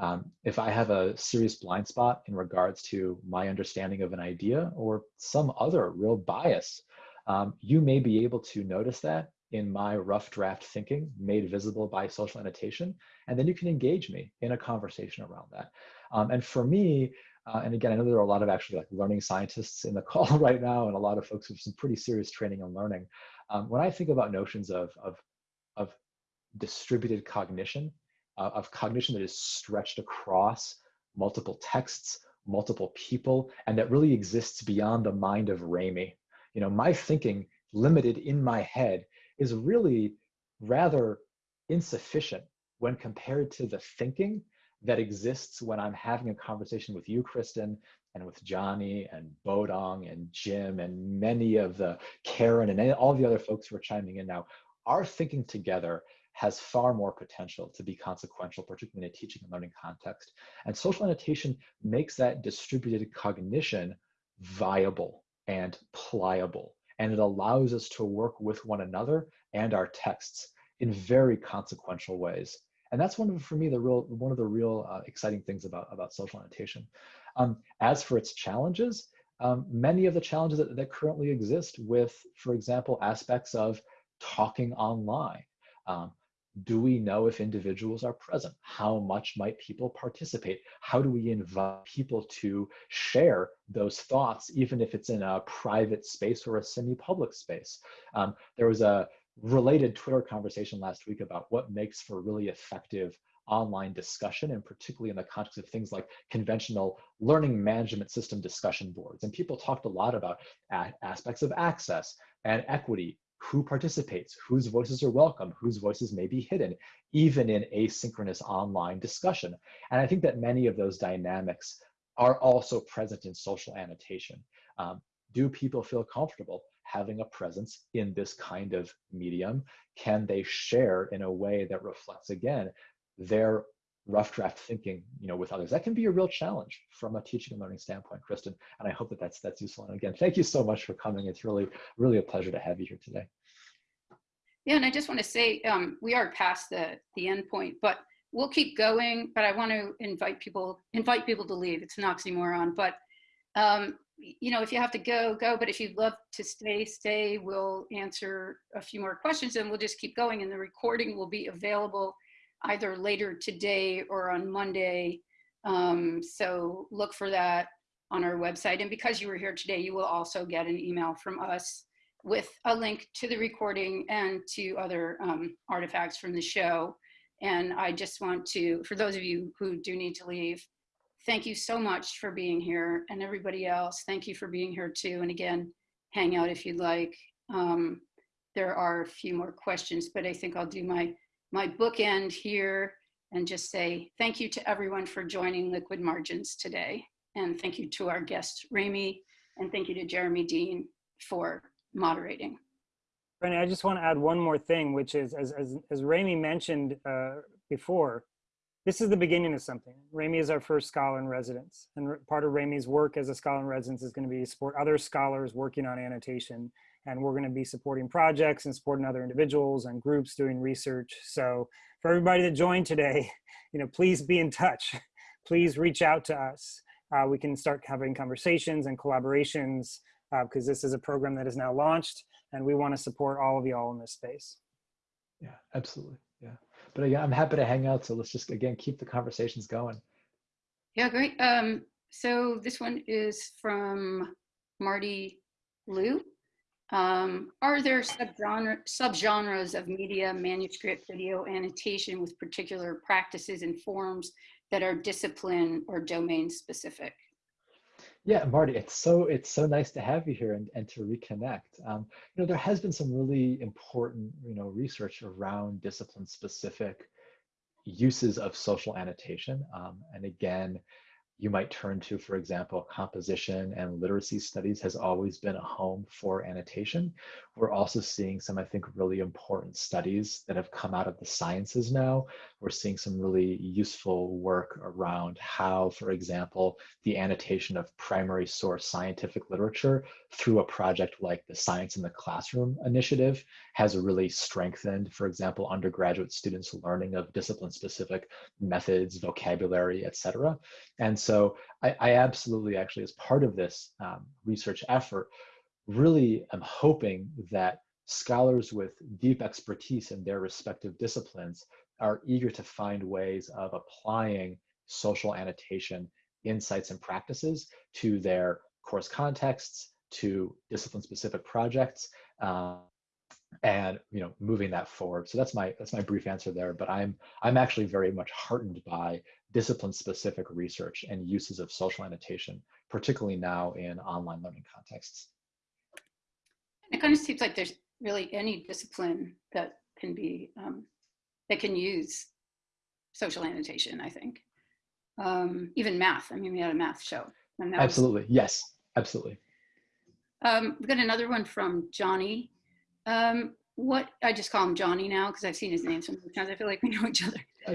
Um, if I have a serious blind spot in regards to my understanding of an idea or some other real bias, um, you may be able to notice that in my rough draft thinking made visible by social annotation. And then you can engage me in a conversation around that. Um, and for me, uh, and again, I know there are a lot of actually like learning scientists in the call right now and a lot of folks with some pretty serious training on learning. Um, when I think about notions of, of, of distributed cognition, uh, of cognition that is stretched across multiple texts, multiple people, and that really exists beyond the mind of Remi. You know, my thinking limited in my head is really rather insufficient when compared to the thinking that exists when I'm having a conversation with you, Kristen, and with Johnny and Bodong and Jim and many of the Karen and all the other folks who are chiming in now. Our thinking together has far more potential to be consequential, particularly in a teaching and learning context. And social annotation makes that distributed cognition viable and pliable and it allows us to work with one another and our texts in very consequential ways. And that's one of, for me, the real, one of the real uh, exciting things about, about social annotation. Um, as for its challenges, um, many of the challenges that, that currently exist with, for example, aspects of talking online. Um, do we know if individuals are present? How much might people participate? How do we invite people to share those thoughts, even if it's in a private space or a semi-public space? Um, there was a related Twitter conversation last week about what makes for really effective online discussion, and particularly in the context of things like conventional learning management system discussion boards. And people talked a lot about aspects of access and equity who participates, whose voices are welcome, whose voices may be hidden, even in asynchronous online discussion. And I think that many of those dynamics are also present in social annotation. Um, do people feel comfortable having a presence in this kind of medium? Can they share in a way that reflects, again, their rough draft thinking you know with others? That can be a real challenge from a teaching and learning standpoint kristen and i hope that that's that's useful. And again thank you so much for coming. It's really really a pleasure to have you here today. Yeah and i just want to say um, we are past the the end point but we'll keep going but i want to invite people invite people to leave. It's an oxymoron but um, you know if you have to go go but if you'd love to stay stay we'll answer a few more questions and we'll just keep going and the recording will be available either later today or on Monday. Um, so look for that on our website. And because you were here today, you will also get an email from us with a link to the recording and to other um, artifacts from the show. And I just want to, for those of you who do need to leave, thank you so much for being here and everybody else. Thank you for being here too. And again, hang out if you'd like. Um, there are a few more questions, but I think I'll do my my bookend here and just say thank you to everyone for joining Liquid Margins today. And thank you to our guest, Remi, and thank you to Jeremy Dean for moderating. Brennan, I just want to add one more thing, which is, as, as, as Remi mentioned uh, before, this is the beginning of something. Remi is our first scholar in residence. And part of Remi's work as a scholar in residence is going to be support other scholars working on annotation and we're going to be supporting projects and supporting other individuals and groups doing research. So for everybody that joined today, you know, please be in touch. Please reach out to us. Uh, we can start having conversations and collaborations because uh, this is a program that is now launched and we want to support all of y'all in this space. Yeah, absolutely. Yeah. But again, I'm happy to hang out. So let's just, again, keep the conversations going. Yeah, great. Um, so this one is from Marty Liu. Um, are there subgenre, subgenres of media, manuscript, video, annotation with particular practices and forms that are discipline or domain specific? Yeah, Marty, it's so it's so nice to have you here and, and to reconnect. Um, you know, there has been some really important, you know, research around discipline specific uses of social annotation. Um, and again, you might turn to, for example, composition and literacy studies has always been a home for annotation. We're also seeing some, I think, really important studies that have come out of the sciences now. We're seeing some really useful work around how, for example, the annotation of primary source scientific literature through a project like the Science in the Classroom initiative has really strengthened, for example, undergraduate students' learning of discipline-specific methods, vocabulary, et cetera. And so I, I, absolutely actually, as part of this um, research effort, really am hoping that scholars with deep expertise in their respective disciplines are eager to find ways of applying social annotation insights and practices to their course contexts, to discipline specific projects, uh, and you know moving that forward. So that's my that's my brief answer there but i'm i'm actually very much heartened by discipline specific research and uses of social annotation particularly now in online learning contexts it kind of seems like there's really any discipline that can be um, that can use social annotation i think um, even math i mean we had a math show absolutely was... yes absolutely um, we got another one from johnny um, what I just call him Johnny now because I've seen his name so many times. I feel like we know each other. Uh,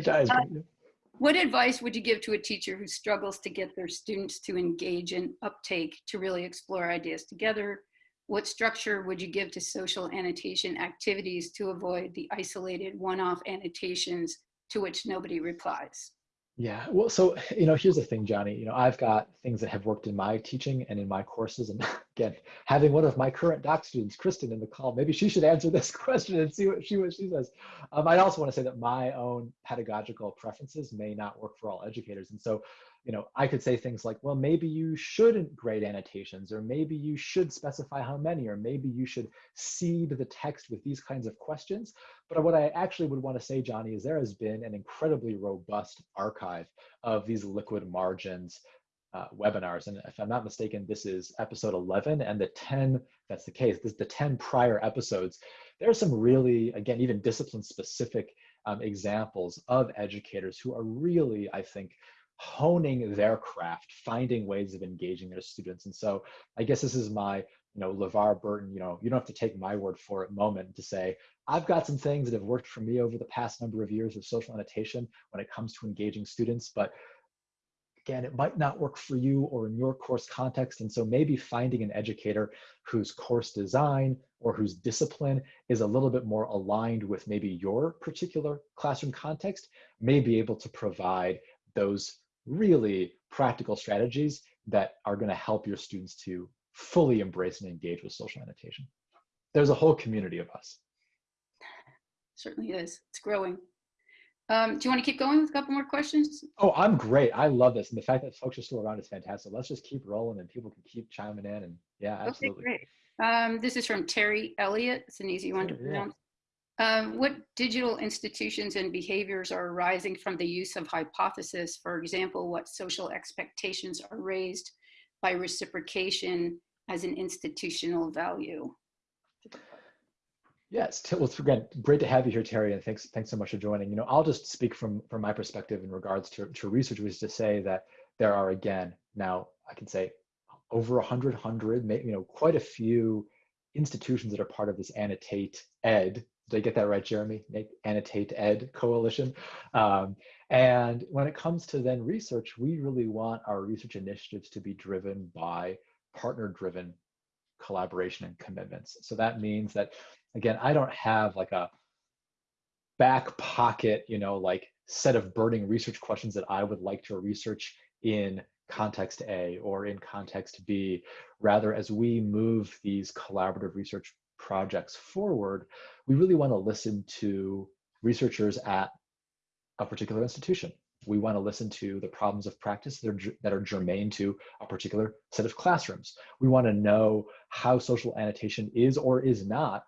what advice would you give to a teacher who struggles to get their students to engage and uptake to really explore ideas together? What structure would you give to social annotation activities to avoid the isolated one-off annotations to which nobody replies. Yeah, well, so, you know, here's the thing, Johnny. You know, I've got things that have worked in my teaching and in my courses. And again, having one of my current doc students, Kristen, in the call, maybe she should answer this question and see what she what she says. Um, I also want to say that my own pedagogical preferences may not work for all educators. And so, you know, I could say things like, well, maybe you shouldn't grade annotations, or maybe you should specify how many, or maybe you should seed the text with these kinds of questions. But what I actually would want to say, Johnny, is there has been an incredibly robust archive of these liquid margins uh, webinars. And if I'm not mistaken, this is episode 11 and the 10, that's the case, this the 10 prior episodes. There are some really, again, even discipline specific um, examples of educators who are really, I think, honing their craft, finding ways of engaging their students. And so I guess this is my, you know, LeVar Burton, you know, you don't have to take my word for it moment to say, I've got some things that have worked for me over the past number of years of social annotation when it comes to engaging students, but again, it might not work for you or in your course context. And so maybe finding an educator whose course design or whose discipline is a little bit more aligned with maybe your particular classroom context may be able to provide those really practical strategies that are going to help your students to fully embrace and engage with social annotation. There's a whole community of us. Certainly is. It's growing. Um, do you want to keep going with a couple more questions? Oh, I'm great. I love this. And the fact that folks are still around is fantastic. Let's just keep rolling and people can keep chiming in. And yeah, absolutely. Okay, great. Um, this is from Terry Elliott. It's an easy one to pronounce. Um, what digital institutions and behaviors are arising from the use of hypothesis? For example, what social expectations are raised by reciprocation as an institutional value? Yes, well, it's again great to have you here, Terry, and thanks thanks so much for joining. You know, I'll just speak from from my perspective in regards to to research, which is to say that there are again now I can say over a hundred hundred, you know, quite a few institutions that are part of this annotate ed. Did I get that right, Jeremy? Annotate ed coalition. Um, and when it comes to then research, we really want our research initiatives to be driven by partner-driven collaboration and commitments. So that means that again, I don't have like a back pocket, you know, like set of burning research questions that I would like to research in context A or in context B. Rather, as we move these collaborative research projects forward, we really want to listen to researchers at a particular institution. We want to listen to the problems of practice that are, that are germane to a particular set of classrooms. We want to know how social annotation is or is not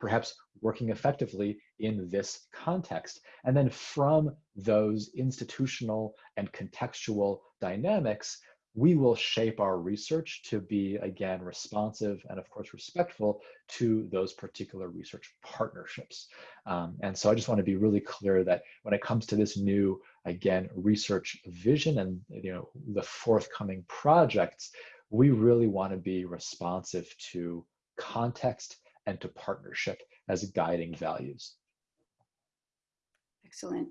perhaps working effectively in this context. And then from those institutional and contextual dynamics, we will shape our research to be, again, responsive and, of course, respectful to those particular research partnerships. Um, and so I just want to be really clear that when it comes to this new, again, research vision and you know the forthcoming projects, we really want to be responsive to context and to partnership as guiding values. Excellent.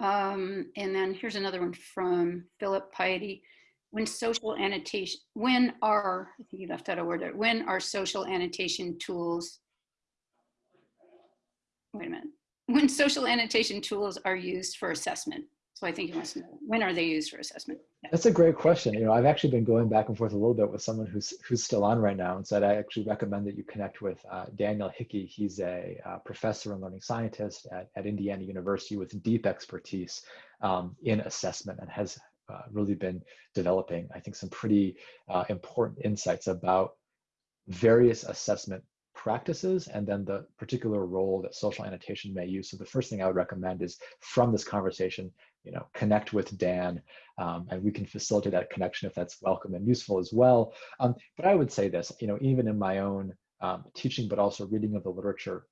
Um, and then here's another one from Philip Piety. When social annotation, when are, I think you left out a word there, when are social annotation tools, wait a minute, when social annotation tools are used for assessment? So I think he wants to know, when are they used for assessment? That's a great question. You know, I've actually been going back and forth a little bit with someone who's who's still on right now, and said I actually recommend that you connect with uh, Daniel Hickey. He's a uh, professor and learning scientist at, at Indiana University with deep expertise um, in assessment and has uh, really been developing, I think, some pretty uh, important insights about various assessment practices and then the particular role that social annotation may use. So the first thing I would recommend is from this conversation, you know, connect with Dan um, and we can facilitate that connection if that's welcome and useful as well. Um, but I would say this, you know, even in my own um, teaching, but also reading of the literature,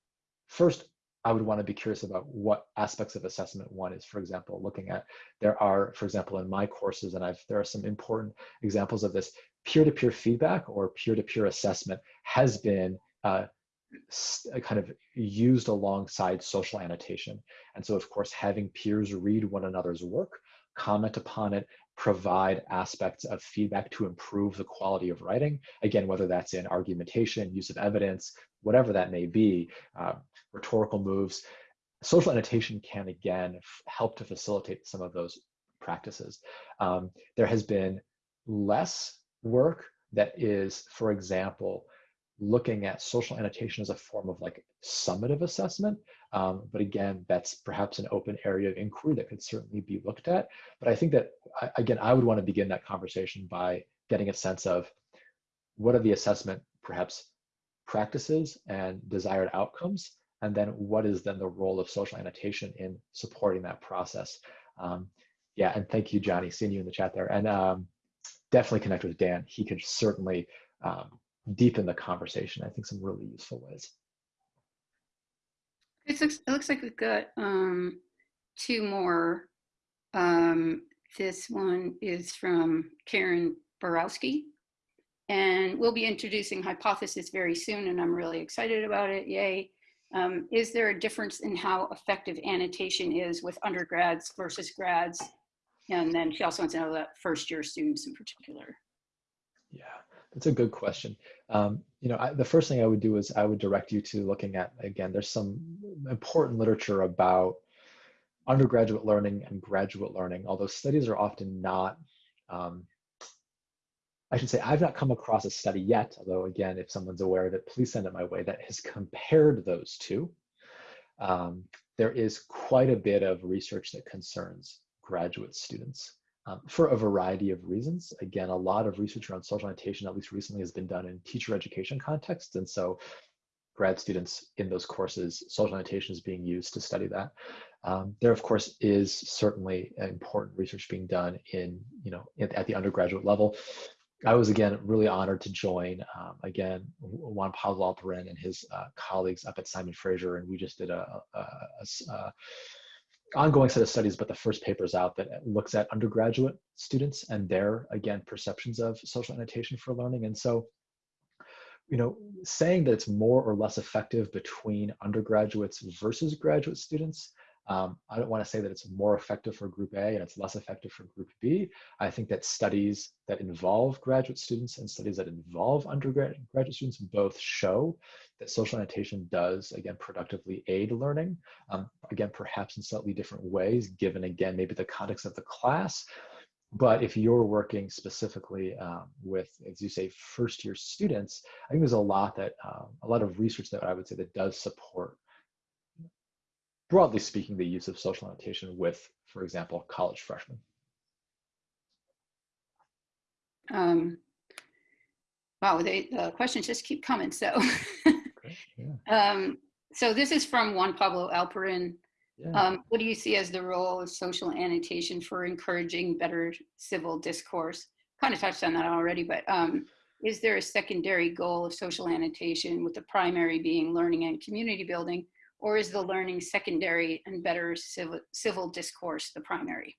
first, I would want to be curious about what aspects of assessment one is, for example, looking at, there are, for example, in my courses, and I've, there are some important examples of this, peer-to-peer feedback or peer-to-peer assessment has been uh, uh, kind of used alongside social annotation. And so, of course, having peers read one another's work, comment upon it, provide aspects of feedback to improve the quality of writing. Again, whether that's in argumentation, use of evidence, whatever that may be, uh, rhetorical moves. social annotation can again help to facilitate some of those practices. Um, there has been less work that is, for example, looking at social annotation as a form of like summative assessment. Um, but again, that's perhaps an open area of inquiry that could certainly be looked at. But I think that, again, I would want to begin that conversation by getting a sense of what are the assessment, perhaps practices and desired outcomes, and then what is then the role of social annotation in supporting that process. Um, yeah, and thank you, Johnny, seeing you in the chat there. And um, definitely connect with Dan. He could certainly um, deepen the conversation, I think some really useful ways. It looks, it looks like we've got um, two more. Um, this one is from Karen Borowski. And we'll be introducing hypothesis very soon, and I'm really excited about it. Yay. Um, is there a difference in how effective annotation is with undergrads versus grads? And then she also wants to know that first year students in particular. Yeah, that's a good question. Um, you know, I, the first thing I would do is I would direct you to looking at, again, there's some important literature about undergraduate learning and graduate learning, although studies are often not, um, I should say, I've not come across a study yet, although again, if someone's aware of it, please send it my way, that has compared those two. Um, there is quite a bit of research that concerns graduate students um, for a variety of reasons. Again, a lot of research around social annotation, at least recently, has been done in teacher education contexts. And so grad students in those courses, social annotation is being used to study that. Um, there, of course, is certainly important research being done in, you know, at, at the undergraduate level. I was again really honored to join um, again Juan Pablo Alperin and his uh, colleagues up at Simon Fraser, and we just did a, a, a, a ongoing set of studies, but the first paper is out that looks at undergraduate students and their, again, perceptions of social annotation for learning. And so, you know, saying that it's more or less effective between undergraduates versus graduate students um, I don't want to say that it's more effective for group A and it's less effective for group B. I think that studies that involve graduate students and studies that involve undergraduate students both show that social annotation does, again, productively aid learning. Um, again, perhaps in slightly different ways, given, again, maybe the context of the class. But if you're working specifically um, with, as you say, first year students, I think there's a lot that, um, a lot of research that I would say that does support broadly speaking, the use of social annotation with, for example, college freshmen? Um, wow, they, the questions just keep coming. So, yeah. um, so this is from Juan Pablo Alperin. Yeah. Um, what do you see as the role of social annotation for encouraging better civil discourse? Kind of touched on that already, but um, is there a secondary goal of social annotation with the primary being learning and community building? Or is the learning secondary and better civil, civil discourse the primary?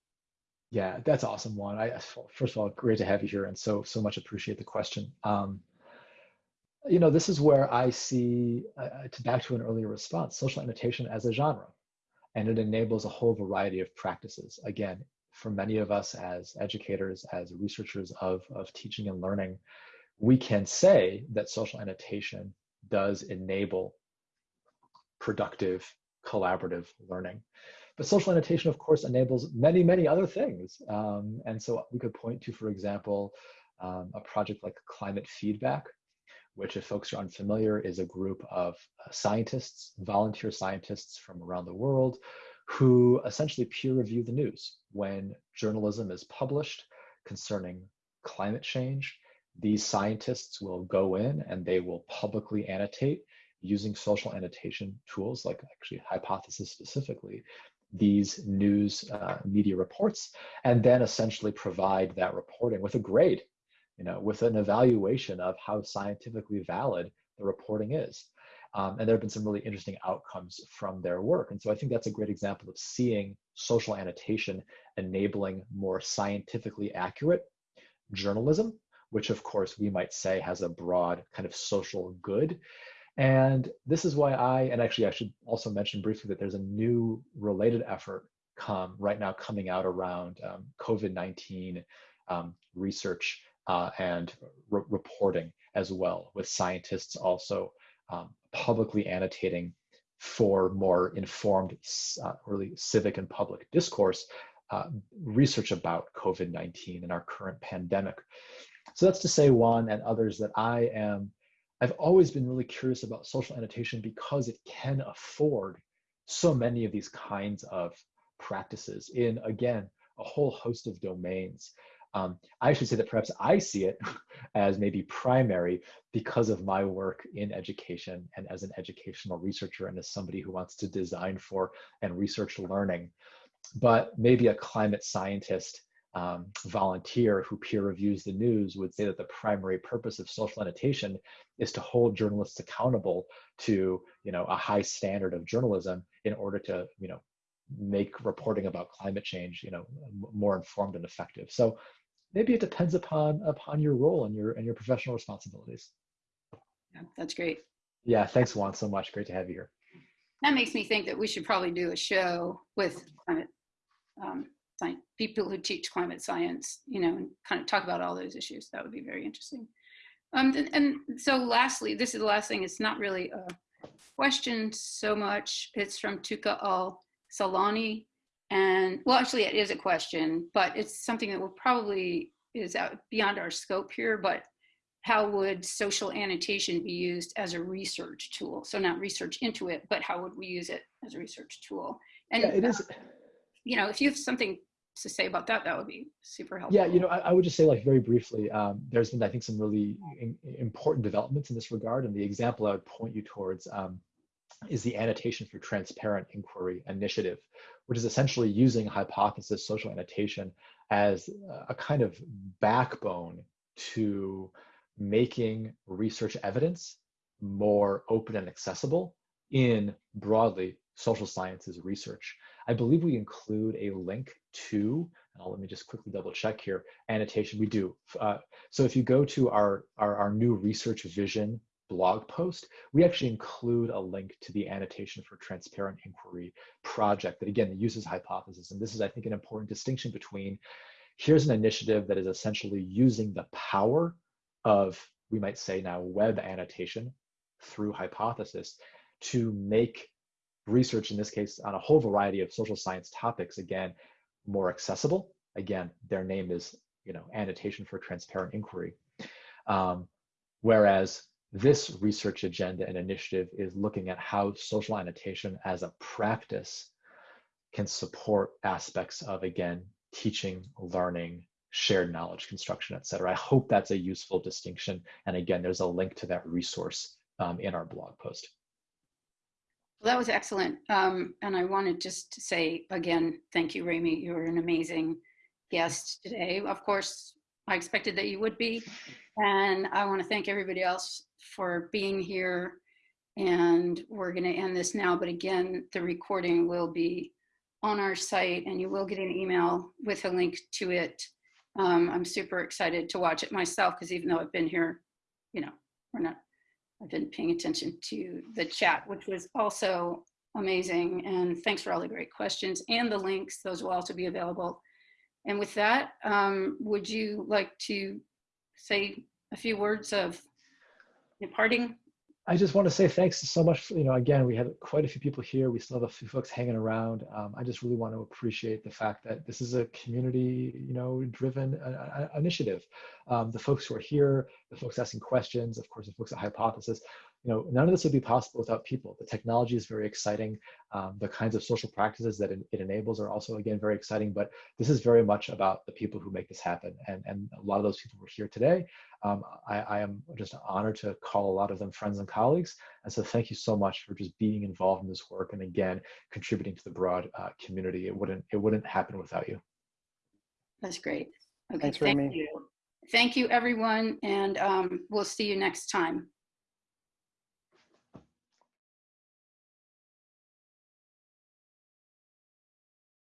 Yeah, that's awesome one. I first of all, great to have you here, and so so much appreciate the question. Um, you know, this is where I see, uh, to back to an earlier response, social annotation as a genre, and it enables a whole variety of practices. Again, for many of us as educators, as researchers of of teaching and learning, we can say that social annotation does enable productive, collaborative learning. But social annotation, of course, enables many, many other things. Um, and so we could point to, for example, um, a project like Climate Feedback, which if folks are unfamiliar, is a group of uh, scientists, volunteer scientists from around the world, who essentially peer review the news. When journalism is published concerning climate change, these scientists will go in and they will publicly annotate using social annotation tools like actually hypothesis specifically these news uh, media reports and then essentially provide that reporting with a grade you know with an evaluation of how scientifically valid the reporting is. Um, and there have been some really interesting outcomes from their work. And so i think that's a great example of seeing social annotation enabling more scientifically accurate journalism which of course we might say has a broad kind of social good and this is why I, and actually I should also mention briefly that there's a new related effort come right now coming out around um, COVID-19 um, research uh, and re reporting as well, with scientists also um, publicly annotating for more informed, uh, really civic and public discourse, uh, research about COVID-19 and our current pandemic. So that's to say, Juan and others, that I am, I've always been really curious about social annotation because it can afford so many of these kinds of practices in, again, a whole host of domains. Um, I should say that perhaps I see it as maybe primary because of my work in education and as an educational researcher and as somebody who wants to design for and research learning. But maybe a climate scientist um, volunteer who peer reviews the news would say that the primary purpose of social annotation is to hold journalists accountable to you know a high standard of journalism in order to you know make reporting about climate change you know more informed and effective so maybe it depends upon upon your role and your and your professional responsibilities. Yeah, that's great. Yeah, thanks Juan so much. Great to have you here. That makes me think that we should probably do a show with climate um, science, people who teach climate science, you know, and kind of talk about all those issues. That would be very interesting. Um, and, and so lastly, this is the last thing. It's not really a question so much. It's from Tuka Al Salani. And well, actually it is a question, but it's something that will probably is out beyond our scope here, but how would social annotation be used as a research tool? So not research into it, but how would we use it as a research tool? And yeah, it is. You know, if you have something to say about that, that would be super helpful. Yeah, you know, I, I would just say like very briefly, um, there's been, I think, some really in, important developments in this regard. And the example I would point you towards um, is the Annotation for Transparent Inquiry initiative, which is essentially using hypothesis social annotation as a kind of backbone to making research evidence more open and accessible in broadly social sciences research. I believe we include a link to, let me just quickly double check here, annotation, we do. Uh, so if you go to our, our, our new research vision blog post, we actually include a link to the annotation for transparent inquiry project that again uses hypothesis. And this is, I think, an important distinction between here's an initiative that is essentially using the power of, we might say now, web annotation through hypothesis to make research, in this case, on a whole variety of social science topics, again, more accessible. Again, their name is, you know, annotation for transparent inquiry. Um, whereas this research agenda and initiative is looking at how social annotation as a practice can support aspects of, again, teaching, learning, shared knowledge construction, et cetera. I hope that's a useful distinction. And again, there's a link to that resource um, in our blog post. That was excellent. Um, and I wanted just to say again, thank you, Remi. You were an amazing guest today. Of course, I expected that you would be. And I want to thank everybody else for being here. And we're going to end this now. But again, the recording will be on our site and you will get an email with a link to it. Um, I'm super excited to watch it myself because even though I've been here, you know, we're not, I've been paying attention to the chat, which was also amazing. And thanks for all the great questions and the links. Those will also be available. And with that, um, would you like to say a few words of departing? I just want to say thanks so much. You know, again, we had quite a few people here. We still have a few folks hanging around. Um, I just really want to appreciate the fact that this is a community, you know, driven uh, uh initiative. Um, the folks who are here, the folks asking questions, of course, the folks at Hypothesis, you know, none of this would be possible without people. The technology is very exciting. Um, the kinds of social practices that it, it, enables are also, again, very exciting. But this is very much about the people who make this happen. And, and a lot of those people were here today. Um, I, I, am just honored to call a lot of them friends and colleagues. And so thank you so much for just being involved in this work and again, contributing to the broad uh, community. It wouldn't, it wouldn't happen without you. That's great. Okay, Thanks, thank Remi. you. Thank you, everyone, and um, we'll see you next time.